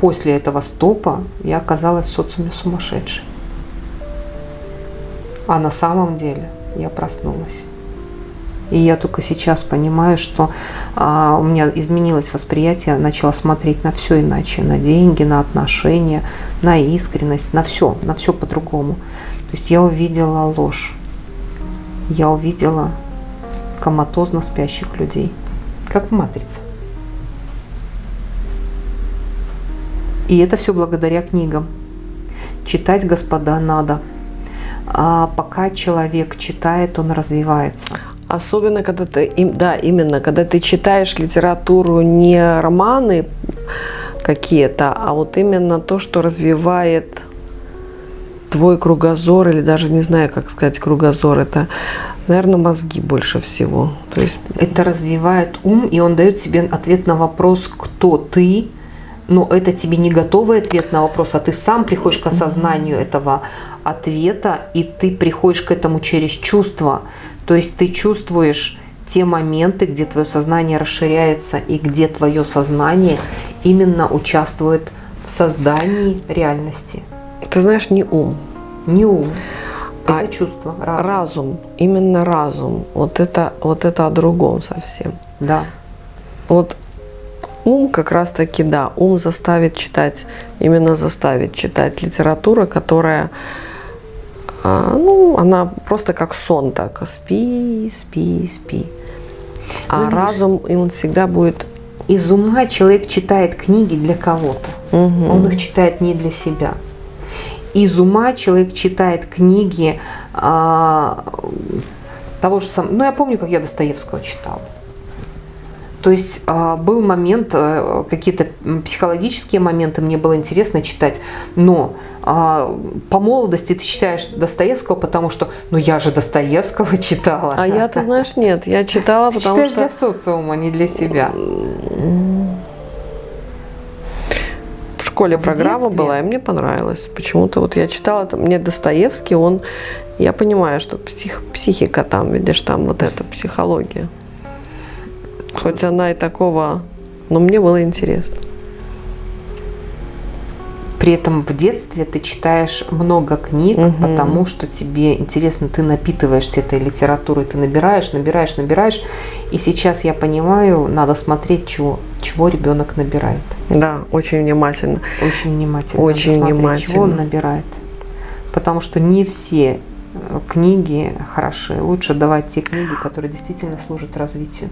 A: После этого стопа я оказалась в социуме сумасшедшей. А на самом деле я проснулась. И я только сейчас понимаю, что а, у меня изменилось восприятие, начала смотреть на все иначе, на деньги, на отношения, на искренность, на все, на все по-другому. То есть я увидела ложь, я увидела коматозно спящих людей, как в матрице. И это все благодаря книгам. Читать, господа, надо. А пока человек читает, он развивается.
B: Особенно, когда ты, да, именно, когда ты читаешь литературу не романы какие-то, а вот именно то, что развивает твой кругозор, или даже не знаю, как сказать кругозор, это, наверное, мозги больше всего. То есть...
A: Это развивает ум, и он дает тебе ответ на вопрос, кто ты, но это тебе не готовый ответ на вопрос, а ты сам приходишь к осознанию этого ответа, и ты приходишь к этому через чувства. То есть ты чувствуешь те моменты, где твое сознание расширяется и где твое сознание именно участвует в создании реальности.
B: Ты знаешь, не ум.
A: Не ум.
B: А
A: это чувство.
B: Разум. разум. Именно разум. Вот это, вот это о другом совсем.
A: Да.
B: Вот ум как раз таки, да, ум заставит читать, именно заставит читать литература, которая, а, ну, она просто как сон так, спи, спи, спи. А ну, разум, и он всегда будет...
A: Из ума человек читает книги для кого-то. Угу. Он их читает не для себя. Из ума человек читает книги а, того же самого... Ну, я помню, как я Достоевского читала. То есть а, был момент, а, какие-то психологические моменты мне было интересно читать, но а, по молодости ты читаешь Достоевского, потому что, ну я же Достоевского *laughs* читала.
B: А я, ты знаешь, нет, я читала,
A: ты
B: потому
A: читаешь
B: что...
A: для социума, не для себя.
B: В школе в программа детстве? была, и мне понравилось. Почему-то вот я читала, мне Достоевский, он, я понимаю, что псих, психика там, видишь, там вот эта психология. Хоть она и такого, но мне было интересно.
A: При этом в детстве ты читаешь много книг, угу. потому что тебе интересно, ты напитываешься этой литературой, ты набираешь, набираешь, набираешь. И сейчас я понимаю, надо смотреть, чего, чего ребенок набирает.
B: Да, очень внимательно.
A: Очень внимательно.
B: Очень смотреть, внимательно.
A: Чего он набирает. Потому что не все э, книги хороши. Лучше давать те книги, которые действительно служат развитию.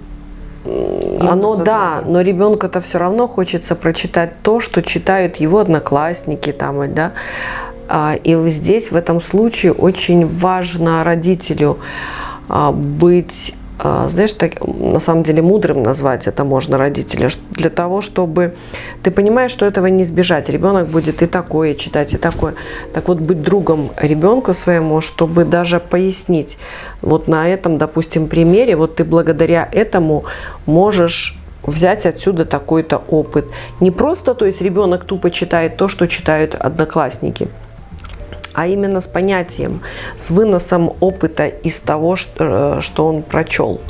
B: Оно да, но ребенку-то все равно хочется прочитать то, что читают его одноклассники там, да. А, и здесь в этом случае очень важно родителю а, быть знаешь, так, на самом деле мудрым назвать это можно родителя, для того, чтобы ты понимаешь, что этого не избежать. Ребенок будет и такое читать, и такое. Так вот, быть другом ребенку своему, чтобы даже пояснить, вот на этом, допустим, примере, вот ты благодаря этому можешь взять отсюда такой-то опыт. Не просто, то есть ребенок тупо читает то, что читают одноклассники, а именно с понятием, с выносом опыта из того, что, э, он прочел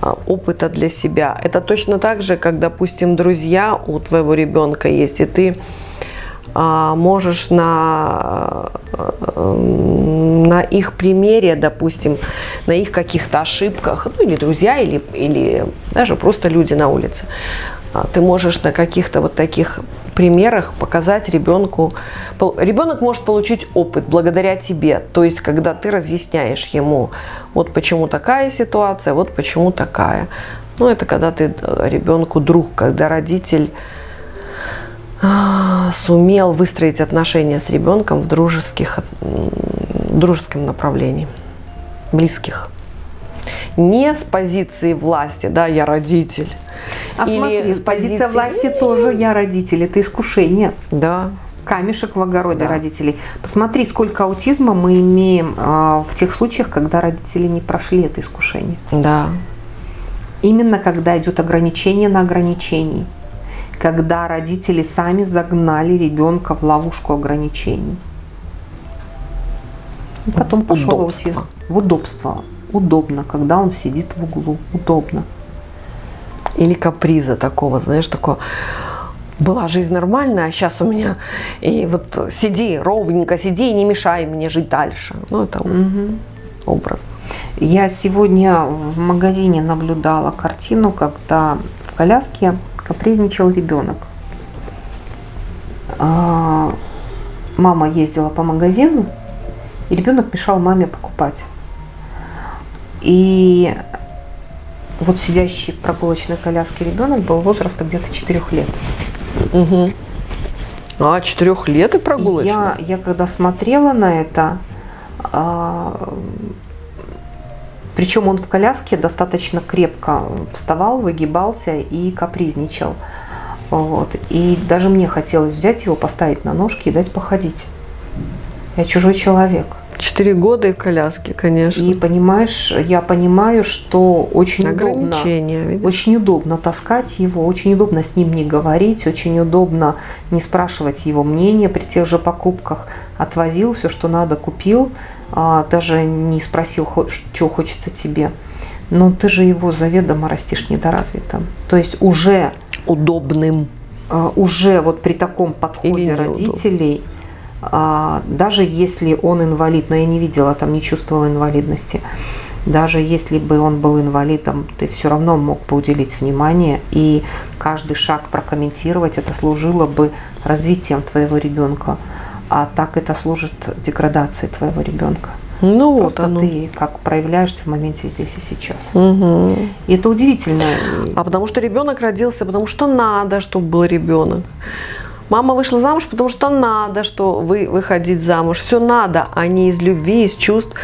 B: а, опыта для себя. Это точно так же, как, допустим, друзья у твоего ребенка есть, и ты а, можешь на, э, на их примере, допустим, на их каких-то ошибках, ну или друзья, или, или даже просто люди на улице, ты можешь на каких-то вот таких примерах показать ребенку. Ребенок может получить опыт благодаря тебе. То есть, когда ты разъясняешь ему, вот почему такая ситуация, вот почему такая. Ну, это когда ты э, ребенку друг, когда родитель а, сумел выстроить отношения с ребенком в дружеских, дружеском направлении, близких. Не с позиции власти, да, я родитель,
A: а Или смотри, с позиция власти тоже я родитель, это искушение.
B: Да.
A: Камешек в огороде да. родителей. Посмотри, сколько аутизма мы имеем э, в тех случаях, когда родители не прошли это искушение.
B: Да.
A: Именно когда идет ограничение на ограничении. Когда родители сами загнали ребенка в ловушку ограничений. И потом пошел аутизм. В удобство. Удобно, когда он сидит в углу. Удобно
B: или каприза такого, знаешь, такого была жизнь нормальная, а сейчас у меня и вот сиди ровненько, сиди и не мешай мне жить дальше. Ну, это угу. образ.
A: Я сегодня в магазине наблюдала картину, когда в коляске капризничал ребенок. А, мама ездила по магазину, и ребенок мешал маме покупать. И вот сидящий в прогулочной коляске ребенок был возраста где-то 4 лет.
B: Угу. А, 4 лет и прогулочный?
A: Я, я когда смотрела на это, а, причем он в коляске достаточно крепко вставал, выгибался и капризничал. Вот. И даже мне хотелось взять его, поставить на ножки и дать походить. Я чужой человек.
B: Четыре года и в коляске, конечно.
A: И понимаешь, я понимаю, что очень удобно,
B: Ограничения, видишь?
A: очень удобно таскать его, очень удобно с ним не говорить, очень удобно не спрашивать его мнения при тех же покупках. Отвозил все, что надо, купил, а, даже не спросил, что хочется тебе. Но ты же его заведомо растишь недоразвитым. То есть уже
B: Удобным.
A: а, уже вот при таком подходе
B: Или неудобно.
A: А, даже если он инвалид, но я не видела, там не чувствовала инвалидности, даже если бы он был инвалидом, ты все равно мог бы уделить внимание, и каждый шаг прокомментировать, это служило бы развитием твоего ребенка. А так это служит деградацией твоего ребенка.
B: Ну вот
A: Просто
B: оно.
A: ты как проявляешься в моменте здесь и сейчас.
B: Мгм.
A: И это удивительно.
B: А потому что ребенок родился, потому что надо, чтобы был ребенок. Мама вышла замуж, потому что надо, что вы выходить замуж. Все надо, а не из любви, из чувств,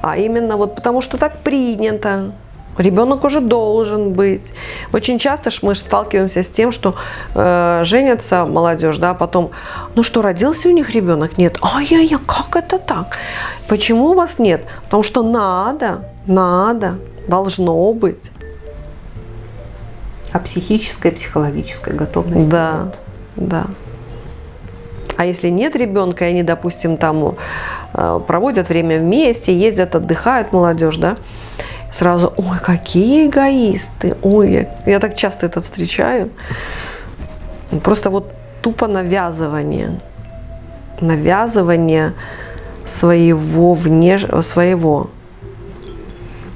B: а именно вот потому что так принято. Ребенок уже должен быть. Очень часто ж мы сталкиваемся с тем, что э, женятся молодежь, да, потом, ну что, родился у них ребенок? Нет. Ай-яй-яй, как это так? Почему у вас нет? Потому что надо, надо, должно быть.
A: А психическая, психологическая готовность.
B: Да,
A: нет.
B: да. А если нет ребенка, и они, допустим, там э, проводят время вместе, ездят, отдыхают, молодежь, да, сразу, ой, какие эгоисты, ой, я, я так часто это встречаю. Просто вот тупо навязывание, навязывание своего внеш... своего.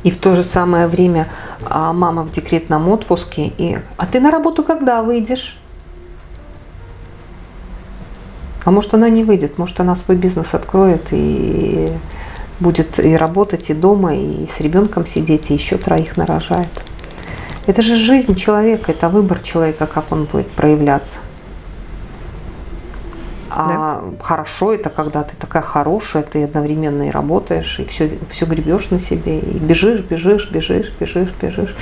A: И в то же самое время а, мама в декретном отпуске. И, а ты на работу когда выйдешь? А может она не выйдет, может она свой бизнес откроет и будет и работать, и дома, и с ребенком сидеть, и еще троих нарожает. Это же жизнь человека, это выбор человека, как он будет проявляться. А хорошо это когда ты такая хорошая, ты одновременно и работаешь, и все, все гребешь на себе, и бежишь, бежишь, бежишь, бежишь, бежишь.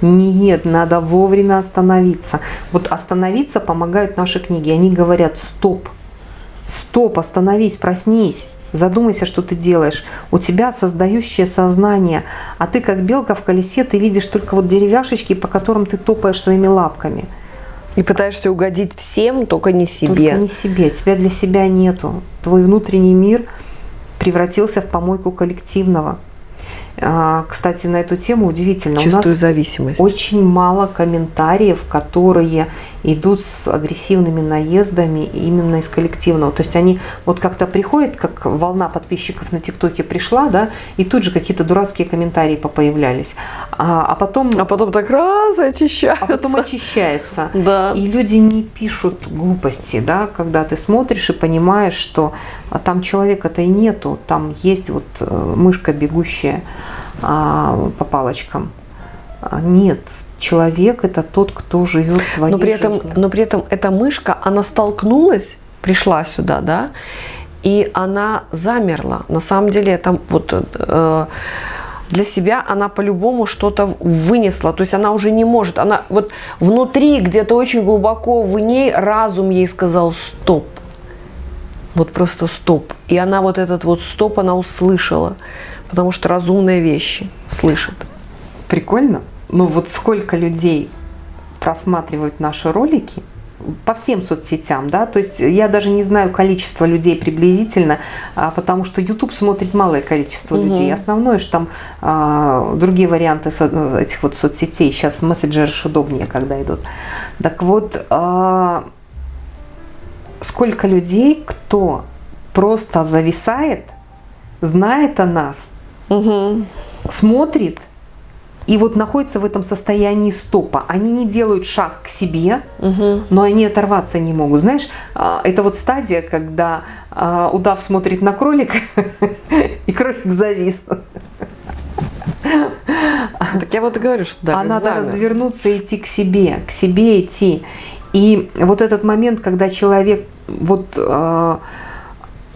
A: Нет, надо вовремя остановиться. Вот остановиться помогают наши книги. Они говорят, стоп, стоп, остановись, проснись. Задумайся, что ты делаешь. У тебя создающее сознание, а ты как белка в колесе, ты видишь только вот деревяшечки, по которым ты топаешь своими лапками.
B: И пытаешься угодить всем, только не себе.
A: Только не себе. Тебя для себя нету. Твой внутренний мир превратился в помойку коллективного. А, Кстати, на эту тему удивительно. У
B: Чувствую
A: нас
B: зависимость.
A: очень мало комментариев, которые идут с агрессивными наездами именно из коллективного. То есть они вот как-то приходят, как волна подписчиков на ТикТоке пришла, да, и тут же какие-то дурацкие комментарии появлялись. А, а потом,
B: А потом так раз и очищаются.
A: а потом очищается. *laughs*
B: Да.
A: И люди не пишут глупости, да, когда ты смотришь и понимаешь, что а, там человека-то и нету, там есть вот э, мышка бегущая а, по палочкам. А, Нет, человек это тот, кто живет своей
B: но при этом,
A: жизнью.
B: но при этом эта мышка, она столкнулась, пришла сюда, да, и она замерла. На самом деле это вот э, для себя она по-любому что-то вынесла, то есть она уже не может, она вот внутри где-то очень глубоко в ней разум ей сказал стоп, вот просто стоп, и она вот этот вот стоп она услышала, потому что разумные вещи слышит.
A: Прикольно. Ну вот сколько людей просматривают наши ролики по всем соцсетям, да, то есть я даже не знаю количество людей приблизительно, а, потому что YouTube смотрит малое количество
B: Мгм.
A: людей. Основное, что там а, другие варианты со- этих вот соцсетей, сейчас мессенджеры удобнее, когда идут. Так вот, а, сколько людей, кто просто зависает, знает о нас,
B: Угу.
A: смотрит и вот находится в этом состоянии стопа. Они не делают шаг к себе,
B: Угу.
A: но они оторваться не могут. Знаешь, а, это вот стадия, когда а, удав смотрит на кролика, *laughs* и кролик завис.
B: Так я вот и говорю, что да,
A: а надо развернуться и идти к себе, к себе идти. И вот этот момент, когда человек вот э,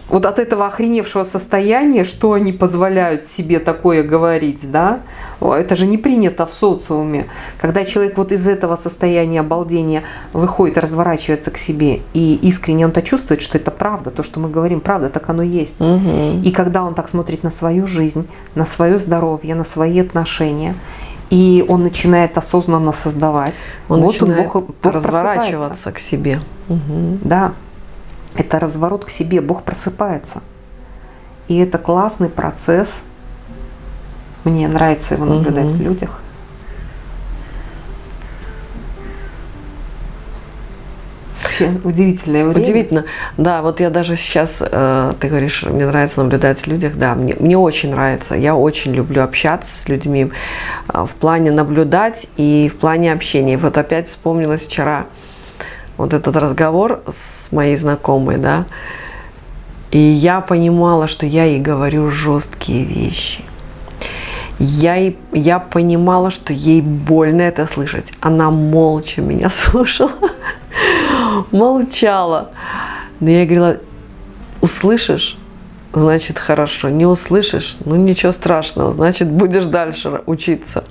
A: вот от этого охреневшего состояния, что они позволяют себе такое говорить, да, это же не принято в социуме. Когда человек вот из этого состояния обалдения выходит, разворачивается к себе, и искренне он-то чувствует, что это правда, то, что мы говорим, правда, так оно есть.
B: Угу.
A: И когда он так смотрит на свою жизнь, на свое здоровье, на свои отношения, и он начинает осознанно создавать,
B: он
A: вот
B: начинает
A: он Бог, Бог
B: разворачиваться к себе. Угу.
A: Да, это разворот к себе, Бог просыпается. И это классный процесс. Мне нравится его наблюдать угу. в людях. Вообще удивительное время.
B: Удивительно. Да, вот я даже сейчас, э, ты говоришь, мне нравится наблюдать в людях. Да, мне, мне очень нравится. Я очень люблю общаться с людьми э, в плане наблюдать и в плане общения. Вот опять вспомнилась вчера вот этот разговор с моей знакомой, да, и я понимала, что я ей говорю жесткие вещи. Я, я понимала, что ей больно это слышать. Она молча меня *laughs* слушала, молчала. Но я говорила, услышишь, значит хорошо. Не услышишь, ну ничего страшного, значит будешь дальше учиться,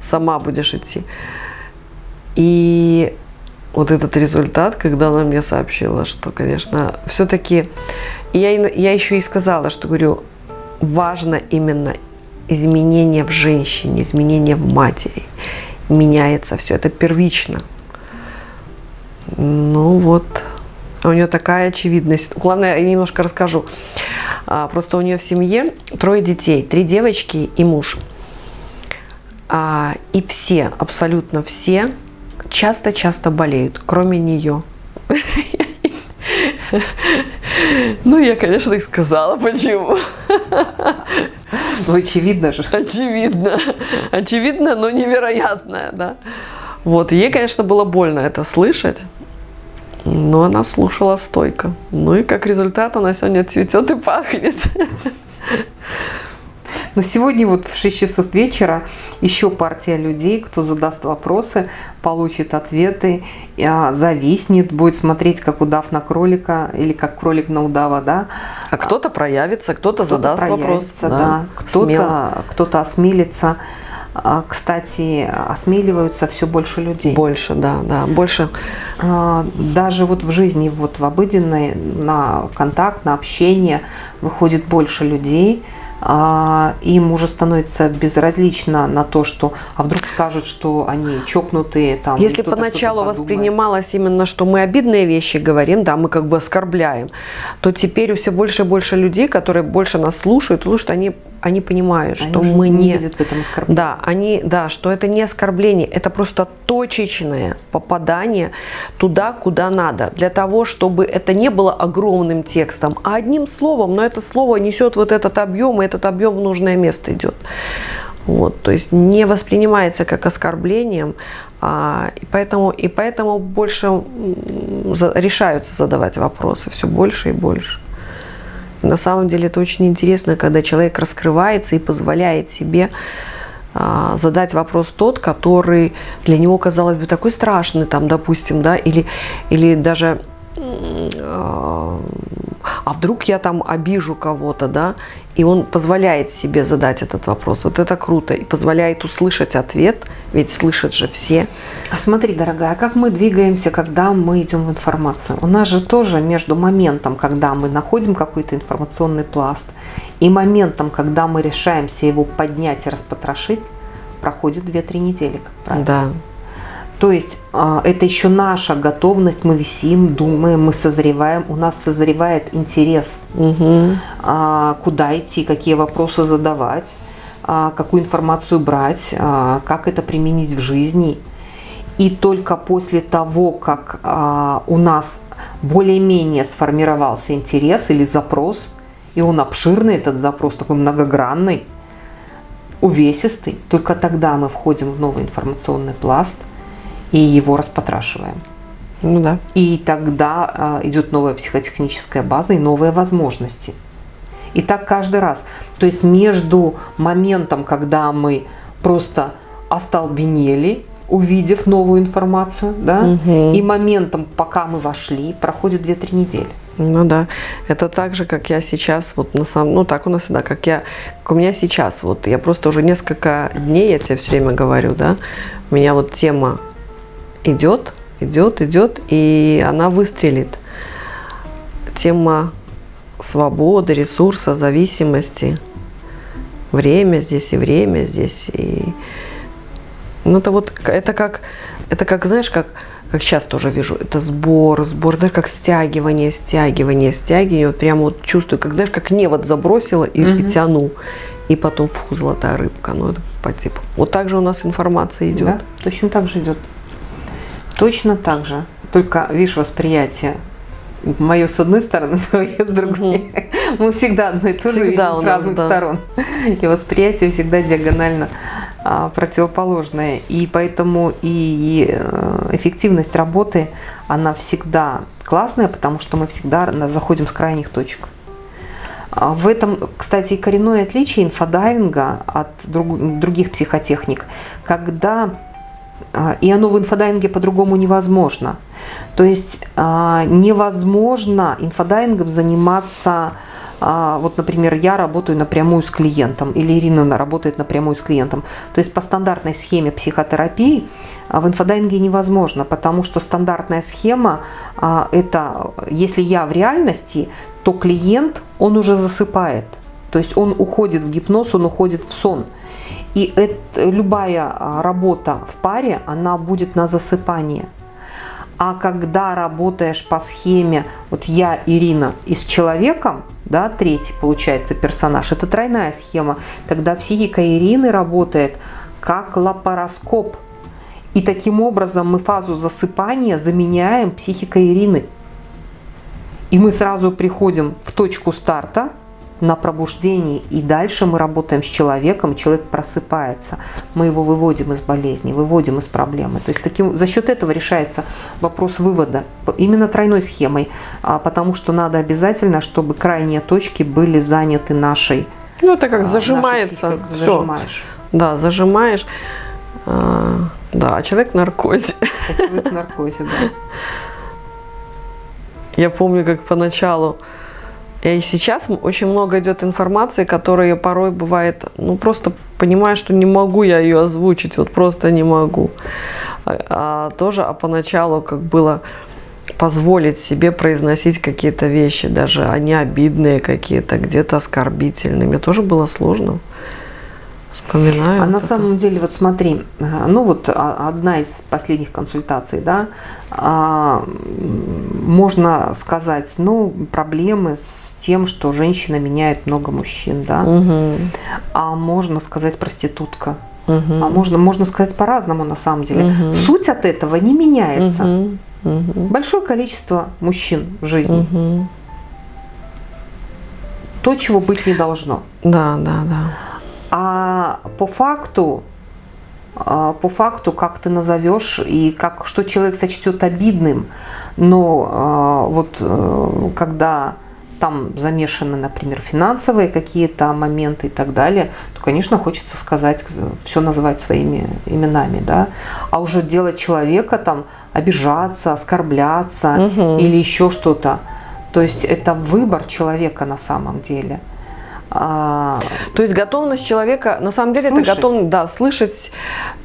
B: сама будешь идти. И вот этот результат, когда она мне сообщила, что, конечно, все-таки... Я, я еще и сказала, что, говорю, важно именно изменение в женщине, изменение в матери. Меняется все, это первично. Ну вот, у нее такая очевидность. Главное, я немножко расскажу. А, просто у нее в семье трое детей, три девочки и муж. А, и все, абсолютно все часто-часто болеют, кроме нее. Ну, я, конечно, и сказала, почему.
A: Ну, очевидно же.
B: Очевидно. Очевидно, но невероятное, да. Вот, ей, конечно, было больно это слышать, но она слушала стойко. Ну и как результат она сегодня цветет и пахнет.
A: Но сегодня вот в 6 часов вечера еще партия людей, кто задаст вопросы, получит ответы, а, зависнет, будет смотреть, как удав на кролика или как кролик на удава, да.
B: А кто-то проявится, кто-то кто задаст вопрос.
A: Да, да. Кто-то кто, -то, осмелится. А, кстати, осмеливаются все больше людей.
B: Больше, да, да, больше.
A: А, даже вот в жизни, вот в обыденной, на контакт, на общение выходит больше людей – им уже становится безразлично на то, что, а вдруг скажут, что они чокнутые. Там,
B: Если поначалу воспринималось именно, что мы обидные вещи говорим, да, мы как бы оскорбляем, то теперь все больше и больше людей, которые больше нас слушают, слушают, они они понимают, они что мы не,
A: видят в этом оскорбление.
B: Да, они, да, что это не оскорбление, это просто точечное попадание туда, куда надо, для того, чтобы это не было огромным текстом, а одним словом, но это слово несет вот этот объем, и этот объем в нужное место идет. Вот, то есть не воспринимается как оскорблением, а, и, поэтому, и поэтому больше решаются задавать вопросы, все больше и больше. На самом деле это очень интересно, когда человек раскрывается и позволяет себе а, задать вопрос тот, который для него казалось бы такой страшный, там, допустим, да, или, или даже а, вдруг я там обижу кого-то, да, и он позволяет себе задать этот вопрос. Вот это круто. И позволяет услышать ответ, ведь слышат же все.
A: А смотри, дорогая, а как мы двигаемся, когда мы идем в информацию? У нас же тоже между моментом, когда мы находим какой-то информационный пласт, и моментом, когда мы решаемся его поднять и распотрошить, проходит 2-3 недели, как
B: правило. Да.
A: То есть а, это еще наша готовность, мы висим, думаем, мы созреваем, у нас созревает интерес,
B: угу.
A: куда идти, какие вопросы задавать, а, какую информацию брать, как это применить в жизни. И только после того, как у нас более-менее сформировался интерес или запрос, и он обширный, этот запрос такой многогранный, увесистый, только тогда мы входим в новый информационный пласт – и его распотрашиваем.
B: Ну да.
A: И тогда а, идет новая психотехническая база и новые возможности. И так каждый раз. То есть между моментом, когда мы просто остолбенели, увидев новую информацию, да, угу. и моментом, пока мы вошли, проходит 2-3 недели.
B: Ну да, это так же, как я сейчас, вот на самом, ну так у нас всегда, как я, как у меня сейчас, вот я просто уже несколько дней, я тебе все время говорю, да, у меня вот тема идет, идет, идет, и она выстрелит. Тема свободы, ресурса, зависимости, время здесь и время здесь, и ну это вот, это как, это как, знаешь, как как сейчас тоже вижу, это сбор, сбор, даже как стягивание, стягивание, стягивание. Вот прямо вот чувствую, как, знаешь, как невод забросила и, угу. и тяну. И потом, фу, золотая рыбка. Ну, это по типу. Вот так же у нас информация идет. Да,
A: точно так же идет. Точно так же. Только, видишь, восприятие мое с одной стороны, *laughs* твое с другой. Угу. *laughs* Мы всегда одно и то же видим с разных да. сторон. И восприятие всегда диагонально а, противоположное. И поэтому и э, эффективность работы, она всегда классная, потому что мы всегда заходим с крайних точек. А, в этом, кстати, и коренное отличие инфодайвинга от друг, других психотехник, когда и оно в инфодайвинге по-другому невозможно. То есть невозможно инфодайвингом заниматься а, вот, например, я работаю напрямую с клиентом, или Ирина работает напрямую с клиентом. То есть по стандартной схеме психотерапии а, в инфодайвинге невозможно, потому что стандартная схема а, – это если я в реальности, то клиент, он уже засыпает. То есть он уходит в гипноз, он уходит в сон. И это, любая работа в паре, она будет на засыпание. А когда работаешь по схеме, вот я, Ирина, и с человеком, да, третий получается персонаж, это тройная схема, тогда психика Ирины работает как лапароскоп. И таким образом мы фазу засыпания заменяем психикой Ирины. И мы сразу приходим в точку старта, на пробуждении, и дальше мы работаем с человеком, человек просыпается, мы его выводим из болезни, выводим из проблемы. То есть таким, за счет этого решается вопрос вывода, именно тройной схемой, а, потому что надо обязательно, чтобы крайние точки были заняты нашей
B: Ну это как а, зажимается, все. Зажимаешь. Да, зажимаешь, а, да, человек в наркозе. Человек в наркозе, да. Я помню, как поначалу и сейчас очень много идет информации, которая порой бывает, ну просто понимаю, что не могу я ее озвучить, вот просто не могу. А, а тоже, а поначалу как было позволить себе произносить какие-то вещи, даже они обидные какие-то, где-то оскорбительные, мне тоже было сложно. Вспоминаю.
A: А на самом деле, вот смотри, э, ну вот а, одна из последних консультаций, да, а, можно сказать, ну, проблемы с тем, что женщина меняет много мужчин, да, угу. а можно сказать проститутка. Угу. А можно, можно сказать по-разному на самом деле. Угу. Суть от этого не меняется. Угу. Угу. Большое количество мужчин в жизни. Угу. То, чего быть не должно.
B: Да, да, да.
A: А по факту, а, по факту, как ты назовешь и как, что человек сочтет обидным, но а, вот э, когда там замешаны, например, финансовые какие-то моменты и так далее, то, конечно, хочется сказать, все называть своими именами, да, а уже делать человека там обижаться, оскорбляться угу. или еще что-то. То есть это выбор человека на самом деле.
B: А, То есть готовность человека, на самом деле, слышать. это готовность, да, слышать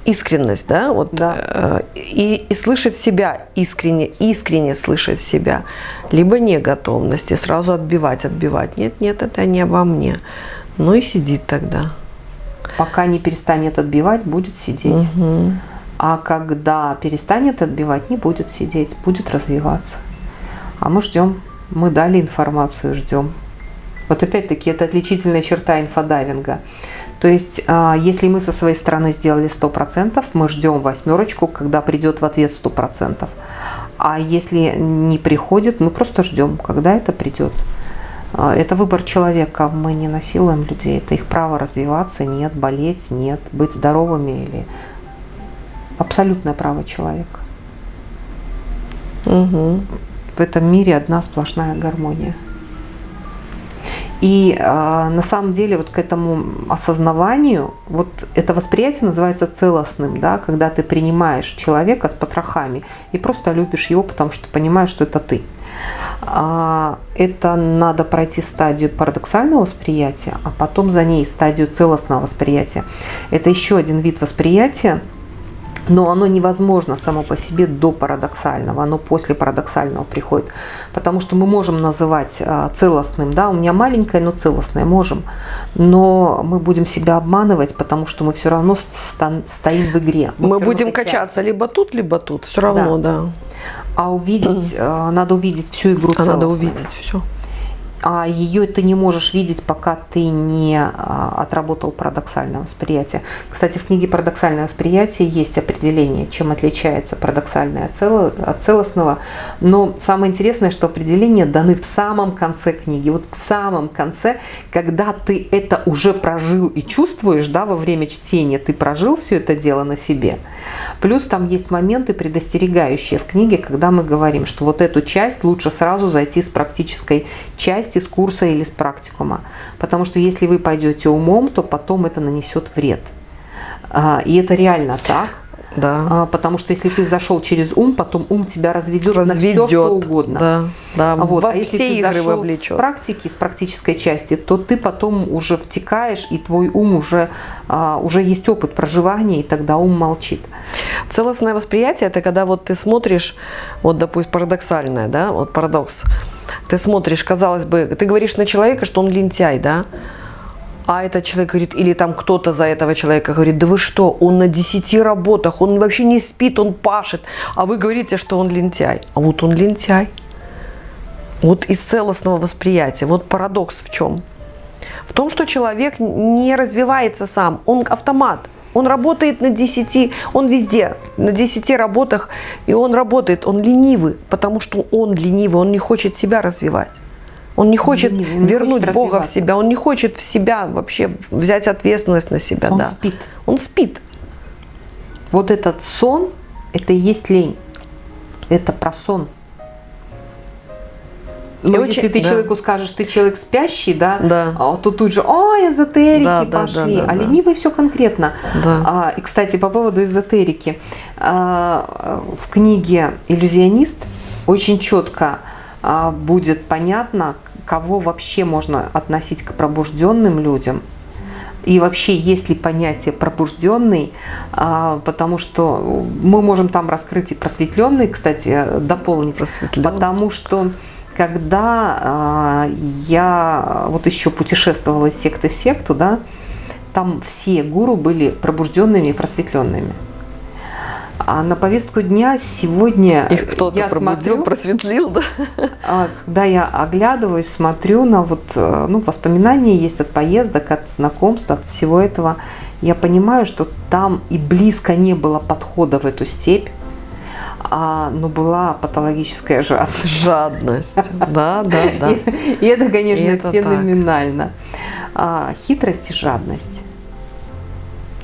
B: искренность, да, вот, да. Э, и, и слышать себя искренне, искренне слышать себя, либо не готовность и сразу отбивать, отбивать. Нет, нет, это не обо мне. Ну и сидит тогда.
A: Пока не перестанет отбивать, будет сидеть. Угу. А когда перестанет отбивать, не будет сидеть, будет развиваться. А мы ждем, мы дали информацию, ждем. Вот опять-таки это отличительная черта инфодайвинга. То есть, а, если мы со своей стороны сделали 100%, мы ждем восьмерочку, когда придет в ответ 100%. А если не приходит, мы просто ждем, когда это придет. А, это выбор человека, мы не насилуем людей, это их право развиваться, нет, болеть, нет, быть здоровыми или абсолютное право человека. Угу. В этом мире одна сплошная гармония. И э, на самом деле вот к этому осознаванию, вот это восприятие называется целостным, да, когда ты принимаешь человека с потрохами и просто любишь его, потому что понимаешь, что это ты. А, это надо пройти стадию парадоксального восприятия, а потом за ней стадию целостного восприятия. Это еще один вид восприятия, но оно невозможно само по себе до парадоксального, оно после парадоксального приходит. Потому что мы можем называть а, целостным, да, у меня маленькое, но целостное, можем. Но мы будем себя обманывать, потому что мы все равно стоим в игре.
B: Мы, мы будем качаться либо тут, либо тут, все равно, да. да.
A: А увидеть, а, надо увидеть всю игру
B: А надо увидеть все
A: а ее ты не можешь видеть, пока ты не а, отработал парадоксальное восприятие. Кстати, в книге «Парадоксальное восприятие» есть определение, чем отличается парадоксальное от целостного. Но самое интересное, что определения даны в самом конце книги. Вот в самом конце, когда ты это уже прожил и чувствуешь, да, во время чтения, ты прожил все это дело на себе. Плюс там есть моменты предостерегающие в книге, когда мы говорим, что вот эту часть лучше сразу зайти с практической части части с курса или с практикума. Потому что если вы пойдете умом, то потом это нанесет вред. А, и это реально так.
B: Да.
A: А, потому что если ты зашел через ум, потом ум тебя разведет, разведет на все, что угодно.
B: Да, да.
A: А вот. Во а если ты зашел вовлечет. с практики, с практической части, то ты потом уже втекаешь, и твой ум уже, а, уже есть опыт проживания, и тогда ум молчит.
B: Целостное восприятие – это когда вот ты смотришь, вот, допустим, парадоксальное, да, вот парадокс. Ты смотришь, казалось бы, ты говоришь на человека, что он лентяй, да, а этот человек говорит, или там кто-то за этого человека говорит, да вы что, он на 10 работах, он вообще не спит, он пашет, а вы говорите, что он лентяй. А вот он лентяй. Вот из целостного восприятия. Вот парадокс в чем? В том, что человек не развивается сам, он автомат. Он работает на 10, он везде, на 10 работах, и он работает, он ленивый, потому что он ленивый, он не хочет себя развивать. Он не хочет он не, вернуть хочет Бога в себя, он не хочет в себя вообще взять ответственность на себя.
A: Он
B: да.
A: спит.
B: Он спит.
A: Вот этот сон, это и есть лень. Это про сон. Но и если очень, ты да. человеку скажешь, ты человек спящий, да,
B: да.
A: А то тут же, о, эзотерики да, пошли, да, да, а да, ленивый все конкретно.
B: Да.
A: А, и, кстати, по поводу эзотерики. А, в книге «Иллюзионист» очень четко а, будет понятно, кого вообще можно относить к пробужденным людям, и вообще есть ли понятие пробужденный, а, потому что мы можем там раскрыть и просветленный, кстати, дополнить, потому что когда э, я вот еще путешествовала из секты в секту, да, там все гуру были пробужденными и просветленными. А на повестку дня сегодня
B: их кто-то пробудил, смотрю, просветлил, да?
A: А, когда я оглядываюсь, смотрю на вот, э, ну, воспоминания есть от поездок, от знакомств, от всего этого, я понимаю, что там и близко не было подхода в эту степь а, ну, была патологическая жадность.
B: Жадность, да, да, да. И,
A: и это, конечно, и это феноменально. А, хитрость и жадность.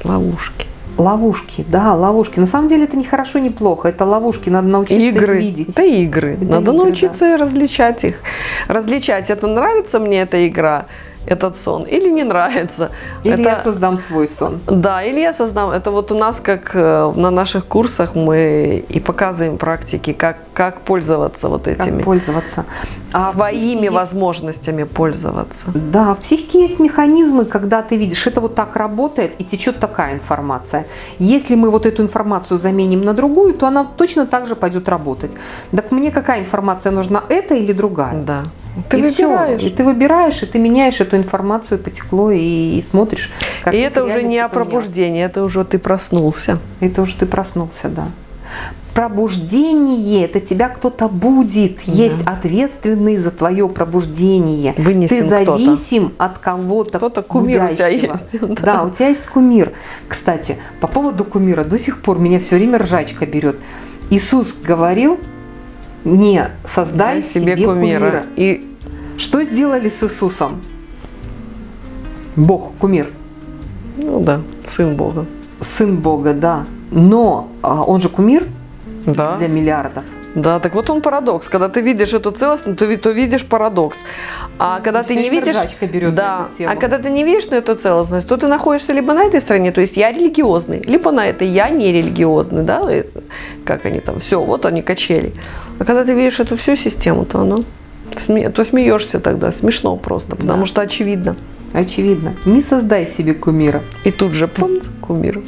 B: Ловушки.
A: Ловушки, да, ловушки. На самом деле это не хорошо, не плохо. Это ловушки, надо научиться
B: игры.
A: их видеть.
B: Это игры. Это надо игры, научиться да. различать их. Различать, это нравится мне эта игра этот сон, или не нравится.
A: Или
B: это,
A: я создам свой сон.
B: Да, или я создам. Это вот у нас, как э, на наших курсах, мы и показываем практики, как, как пользоваться вот этими.
A: Как пользоваться.
B: А своими психике... возможностями пользоваться.
A: Да, в психике есть механизмы, когда ты видишь, это вот так работает и течет такая информация. Если мы вот эту информацию заменим на другую, то она точно так же пойдет работать. Так мне какая информация нужна, эта или другая?
B: Да.
A: Ты и выбираешь. Все. И ты выбираешь, и ты меняешь эту информацию, потекло, и, и смотришь.
B: Как и это уже не о пробуждении, это уже ты проснулся.
A: Это уже ты проснулся, да. Пробуждение – это тебя кто-то будет. Да. Есть ответственный за твое пробуждение.
B: Вынесен
A: ты зависим от кого-то
B: Кто-то кумир будящего. у тебя есть.
A: Да. да, у тебя есть кумир. Кстати, по поводу кумира до сих пор меня все время ржачка берет. Иисус говорил, не создай Дай себе, себе кумира. кумира. И что сделали с Иисусом? Бог, кумир.
B: Ну да, сын Бога.
A: Сын Бога, да. Но а, он же кумир
B: да.
A: для миллиардов.
B: Да, так вот он парадокс. Когда ты видишь эту целостность, то, то видишь парадокс. А когда ты не видишь,
A: берет
B: да, а когда ты не видишь на эту целостность, то ты находишься либо на этой стороне, то есть я религиозный, либо на этой я не религиозный, да, как они там, все, вот они качели. А когда ты видишь эту всю систему, то оно. То смеешься тогда, смешно просто, потому
A: Да.
B: что очевидно.
A: Очевидно. Не создай себе кумира.
B: И тут же пум, кумир.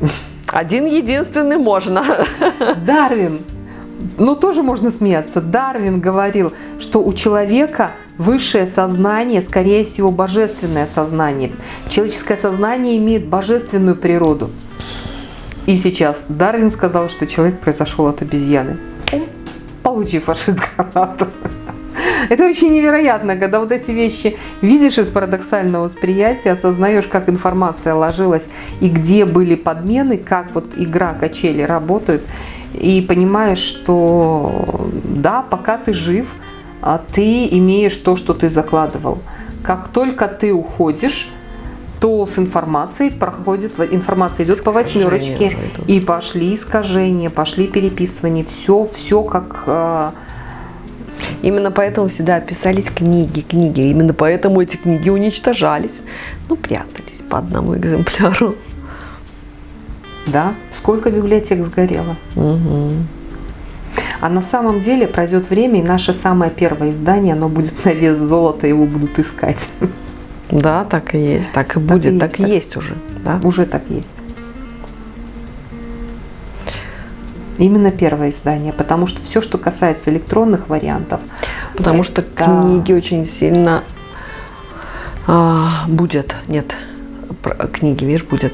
B: *laughs* Один единственный можно.
A: Дарвин, ну тоже можно смеяться, Дарвин говорил, что у человека высшее сознание, скорее всего, божественное сознание. Человеческое сознание имеет божественную природу. И сейчас Дарвин сказал, что человек произошел от обезьяны. Получи фашист гранату. *laughs* Это очень невероятно, когда вот эти вещи видишь из парадоксального восприятия, осознаешь, как информация ложилась и где были подмены, как вот игра качели работают, и понимаешь, что да, пока ты жив, а ты имеешь то, что ты закладывал. Как только ты уходишь, то с информацией проходит, информация идет по
B: Искажения
A: восьмерочке,
B: уже идут.
A: и пошли искажения, пошли переписывания, все, все как э,
B: Именно поэтому всегда писались книги, книги. Именно поэтому эти книги уничтожались. Ну, прятались по одному экземпляру.
A: Да, сколько библиотек сгорело.
B: Мгм.
A: А на самом деле пройдет время, и наше самое первое издание, оно будет на вес золота, его будут искать.
B: Да, так и есть. Так и будет.
A: и
B: Так и
A: так.
B: есть уже. Да?
A: Уже так есть. Именно первое издание, потому что все, что касается электронных вариантов,
B: Потому что
A: это-
B: книги очень сильно а, будет, нет, книги, видишь, будет.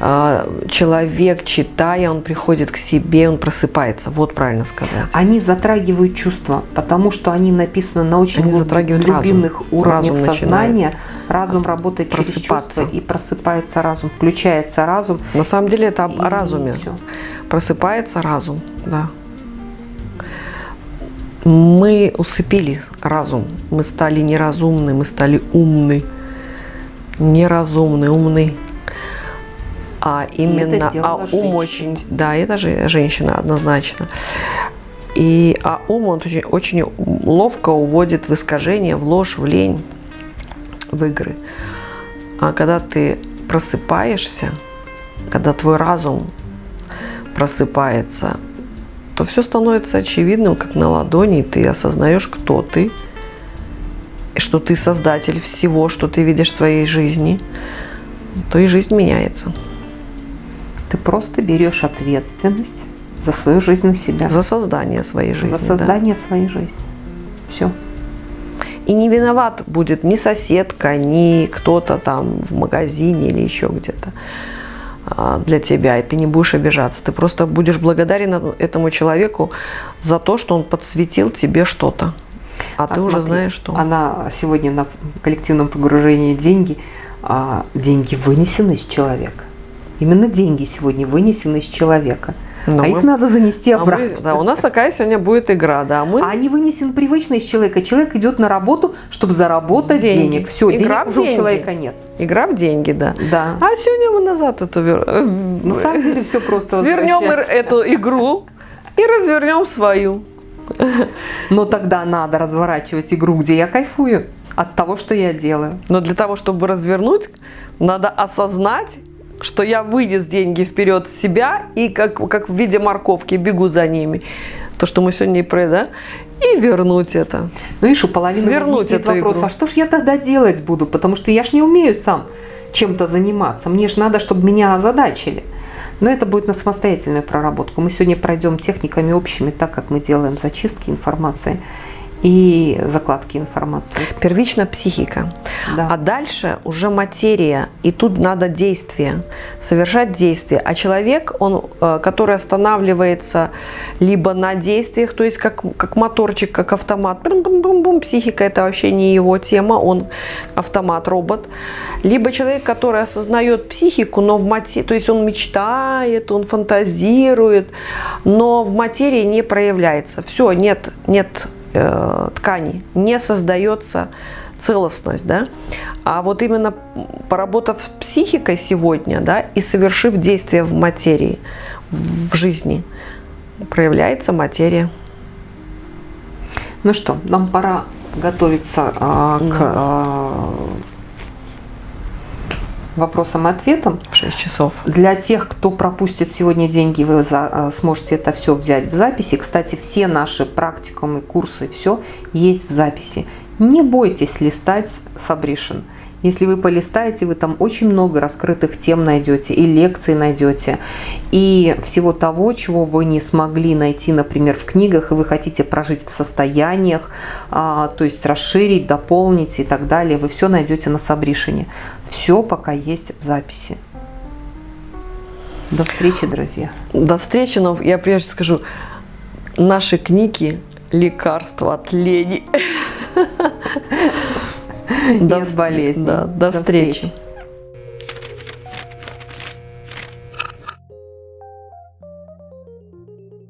B: А, человек, читая, он приходит к себе, он просыпается. Вот правильно сказать.
A: они затрагивают чувства, потому что они написаны на очень
B: Они разум.
A: глубинных уровнях
B: Разум
A: сознания. Разум работает через
B: просыпаться.
A: чувства, и просыпается разум, включается разум.
B: На самом деле это об о разуме.
A: всё.
B: Просыпается разум, да. Мы усыпили разум. Мы стали неразумны, мы стали умны. Неразумны, умны. А именно, а ум
A: женщина.
B: очень, да, это же женщина однозначно. И а ум он очень, очень ловко уводит в искажение, в ложь, в лень, в игры. А когда ты просыпаешься, когда твой разум просыпается, то все становится очевидным, как на ладони, и ты осознаешь, кто ты, что ты создатель всего, что ты видишь в своей жизни, то и жизнь меняется.
A: Ты просто берешь ответственность за свою жизнь на себя,
B: За создание своей жизни.
A: за
B: да.
A: создание своей жизни. Все.
B: И не виноват будет ни соседка, ни кто-то там в магазине или еще где-то а, для тебя, и ты не будешь обижаться. Ты просто будешь благодарен этому человеку за то, что он подсветил тебе что-то. А, ты уже
A: смотри,
B: знаешь, что.
A: Она сегодня на коллективном погружении деньги, а деньги вынесены из человека. Именно деньги сегодня вынесены из человека.
B: Но
A: а
B: мы-
A: их надо занести
B: А мы-
A: обратно.
B: да, у нас такая сегодня будет игра, да. Мы
A: А они вынесены привычно из человека. Человек идет на работу, чтобы заработать
B: Деньги.
A: денег. Все,
B: Игра
A: денег
B: в
A: уже у
B: деньги.
A: человека нет.
B: игра в деньги, да.
A: Да.
B: А сегодня мы назад эту э,
A: На самом деле все просто *laughs*
B: свернем эту игру и развернем свою.
A: Но тогда надо разворачивать игру, где я кайфую от того, что я делаю.
B: Но для того, чтобы развернуть, надо осознать, что я вынес деньги вперед себя и как, как в виде морковки бегу за ними. То, что мы сегодня и про, да? И вернуть это.
A: Ну, видишь, у половины
B: Свернуть эту
A: вопрос,
B: игру.
A: а что ж я тогда делать буду? Потому что я ж не умею сам чем-то заниматься. Мне же надо, чтобы меня озадачили. Но это будет на самостоятельную проработку. Мы сегодня пройдем техниками общими, так как мы делаем зачистки информации и закладки информации.
B: Первично психика.
A: Да.
B: А дальше уже материя. И тут надо действие. Совершать действие. А человек, он, э, который останавливается либо на действиях, то есть как, как моторчик, как автомат. Бум-бум-бум-бум. Психика это вообще не его тема, он автомат, робот. Либо человек, который осознает психику, но в материи, то есть он мечтает, он фантазирует, но в материи не проявляется. Все, нет, нет э, ткани, не создается целостность, да, а вот именно поработав с психикой сегодня, да, и совершив действие в материи, в жизни, проявляется материя.
A: Ну что, нам пора готовиться а, к а, вопросам и ответам.
B: В 6 часов.
A: Для тех, кто пропустит сегодня деньги, вы за, э, сможете это все взять в записи. Кстати, все наши практикумы, курсы, все есть в записи. Не бойтесь листать Сабришин. Если вы полистаете, вы там очень много раскрытых тем найдете, и лекций найдете, и всего того, чего вы не смогли найти, например, в книгах, и вы хотите прожить в состояниях, а, то есть расширить, дополнить и так далее, вы все найдете на Сабришине. Все пока есть в записи. До встречи, друзья.
B: До встречи, но я прежде скажу, наши книги – лекарство от лени. *laughs*
A: Без болезни.
B: Да, до, встречи.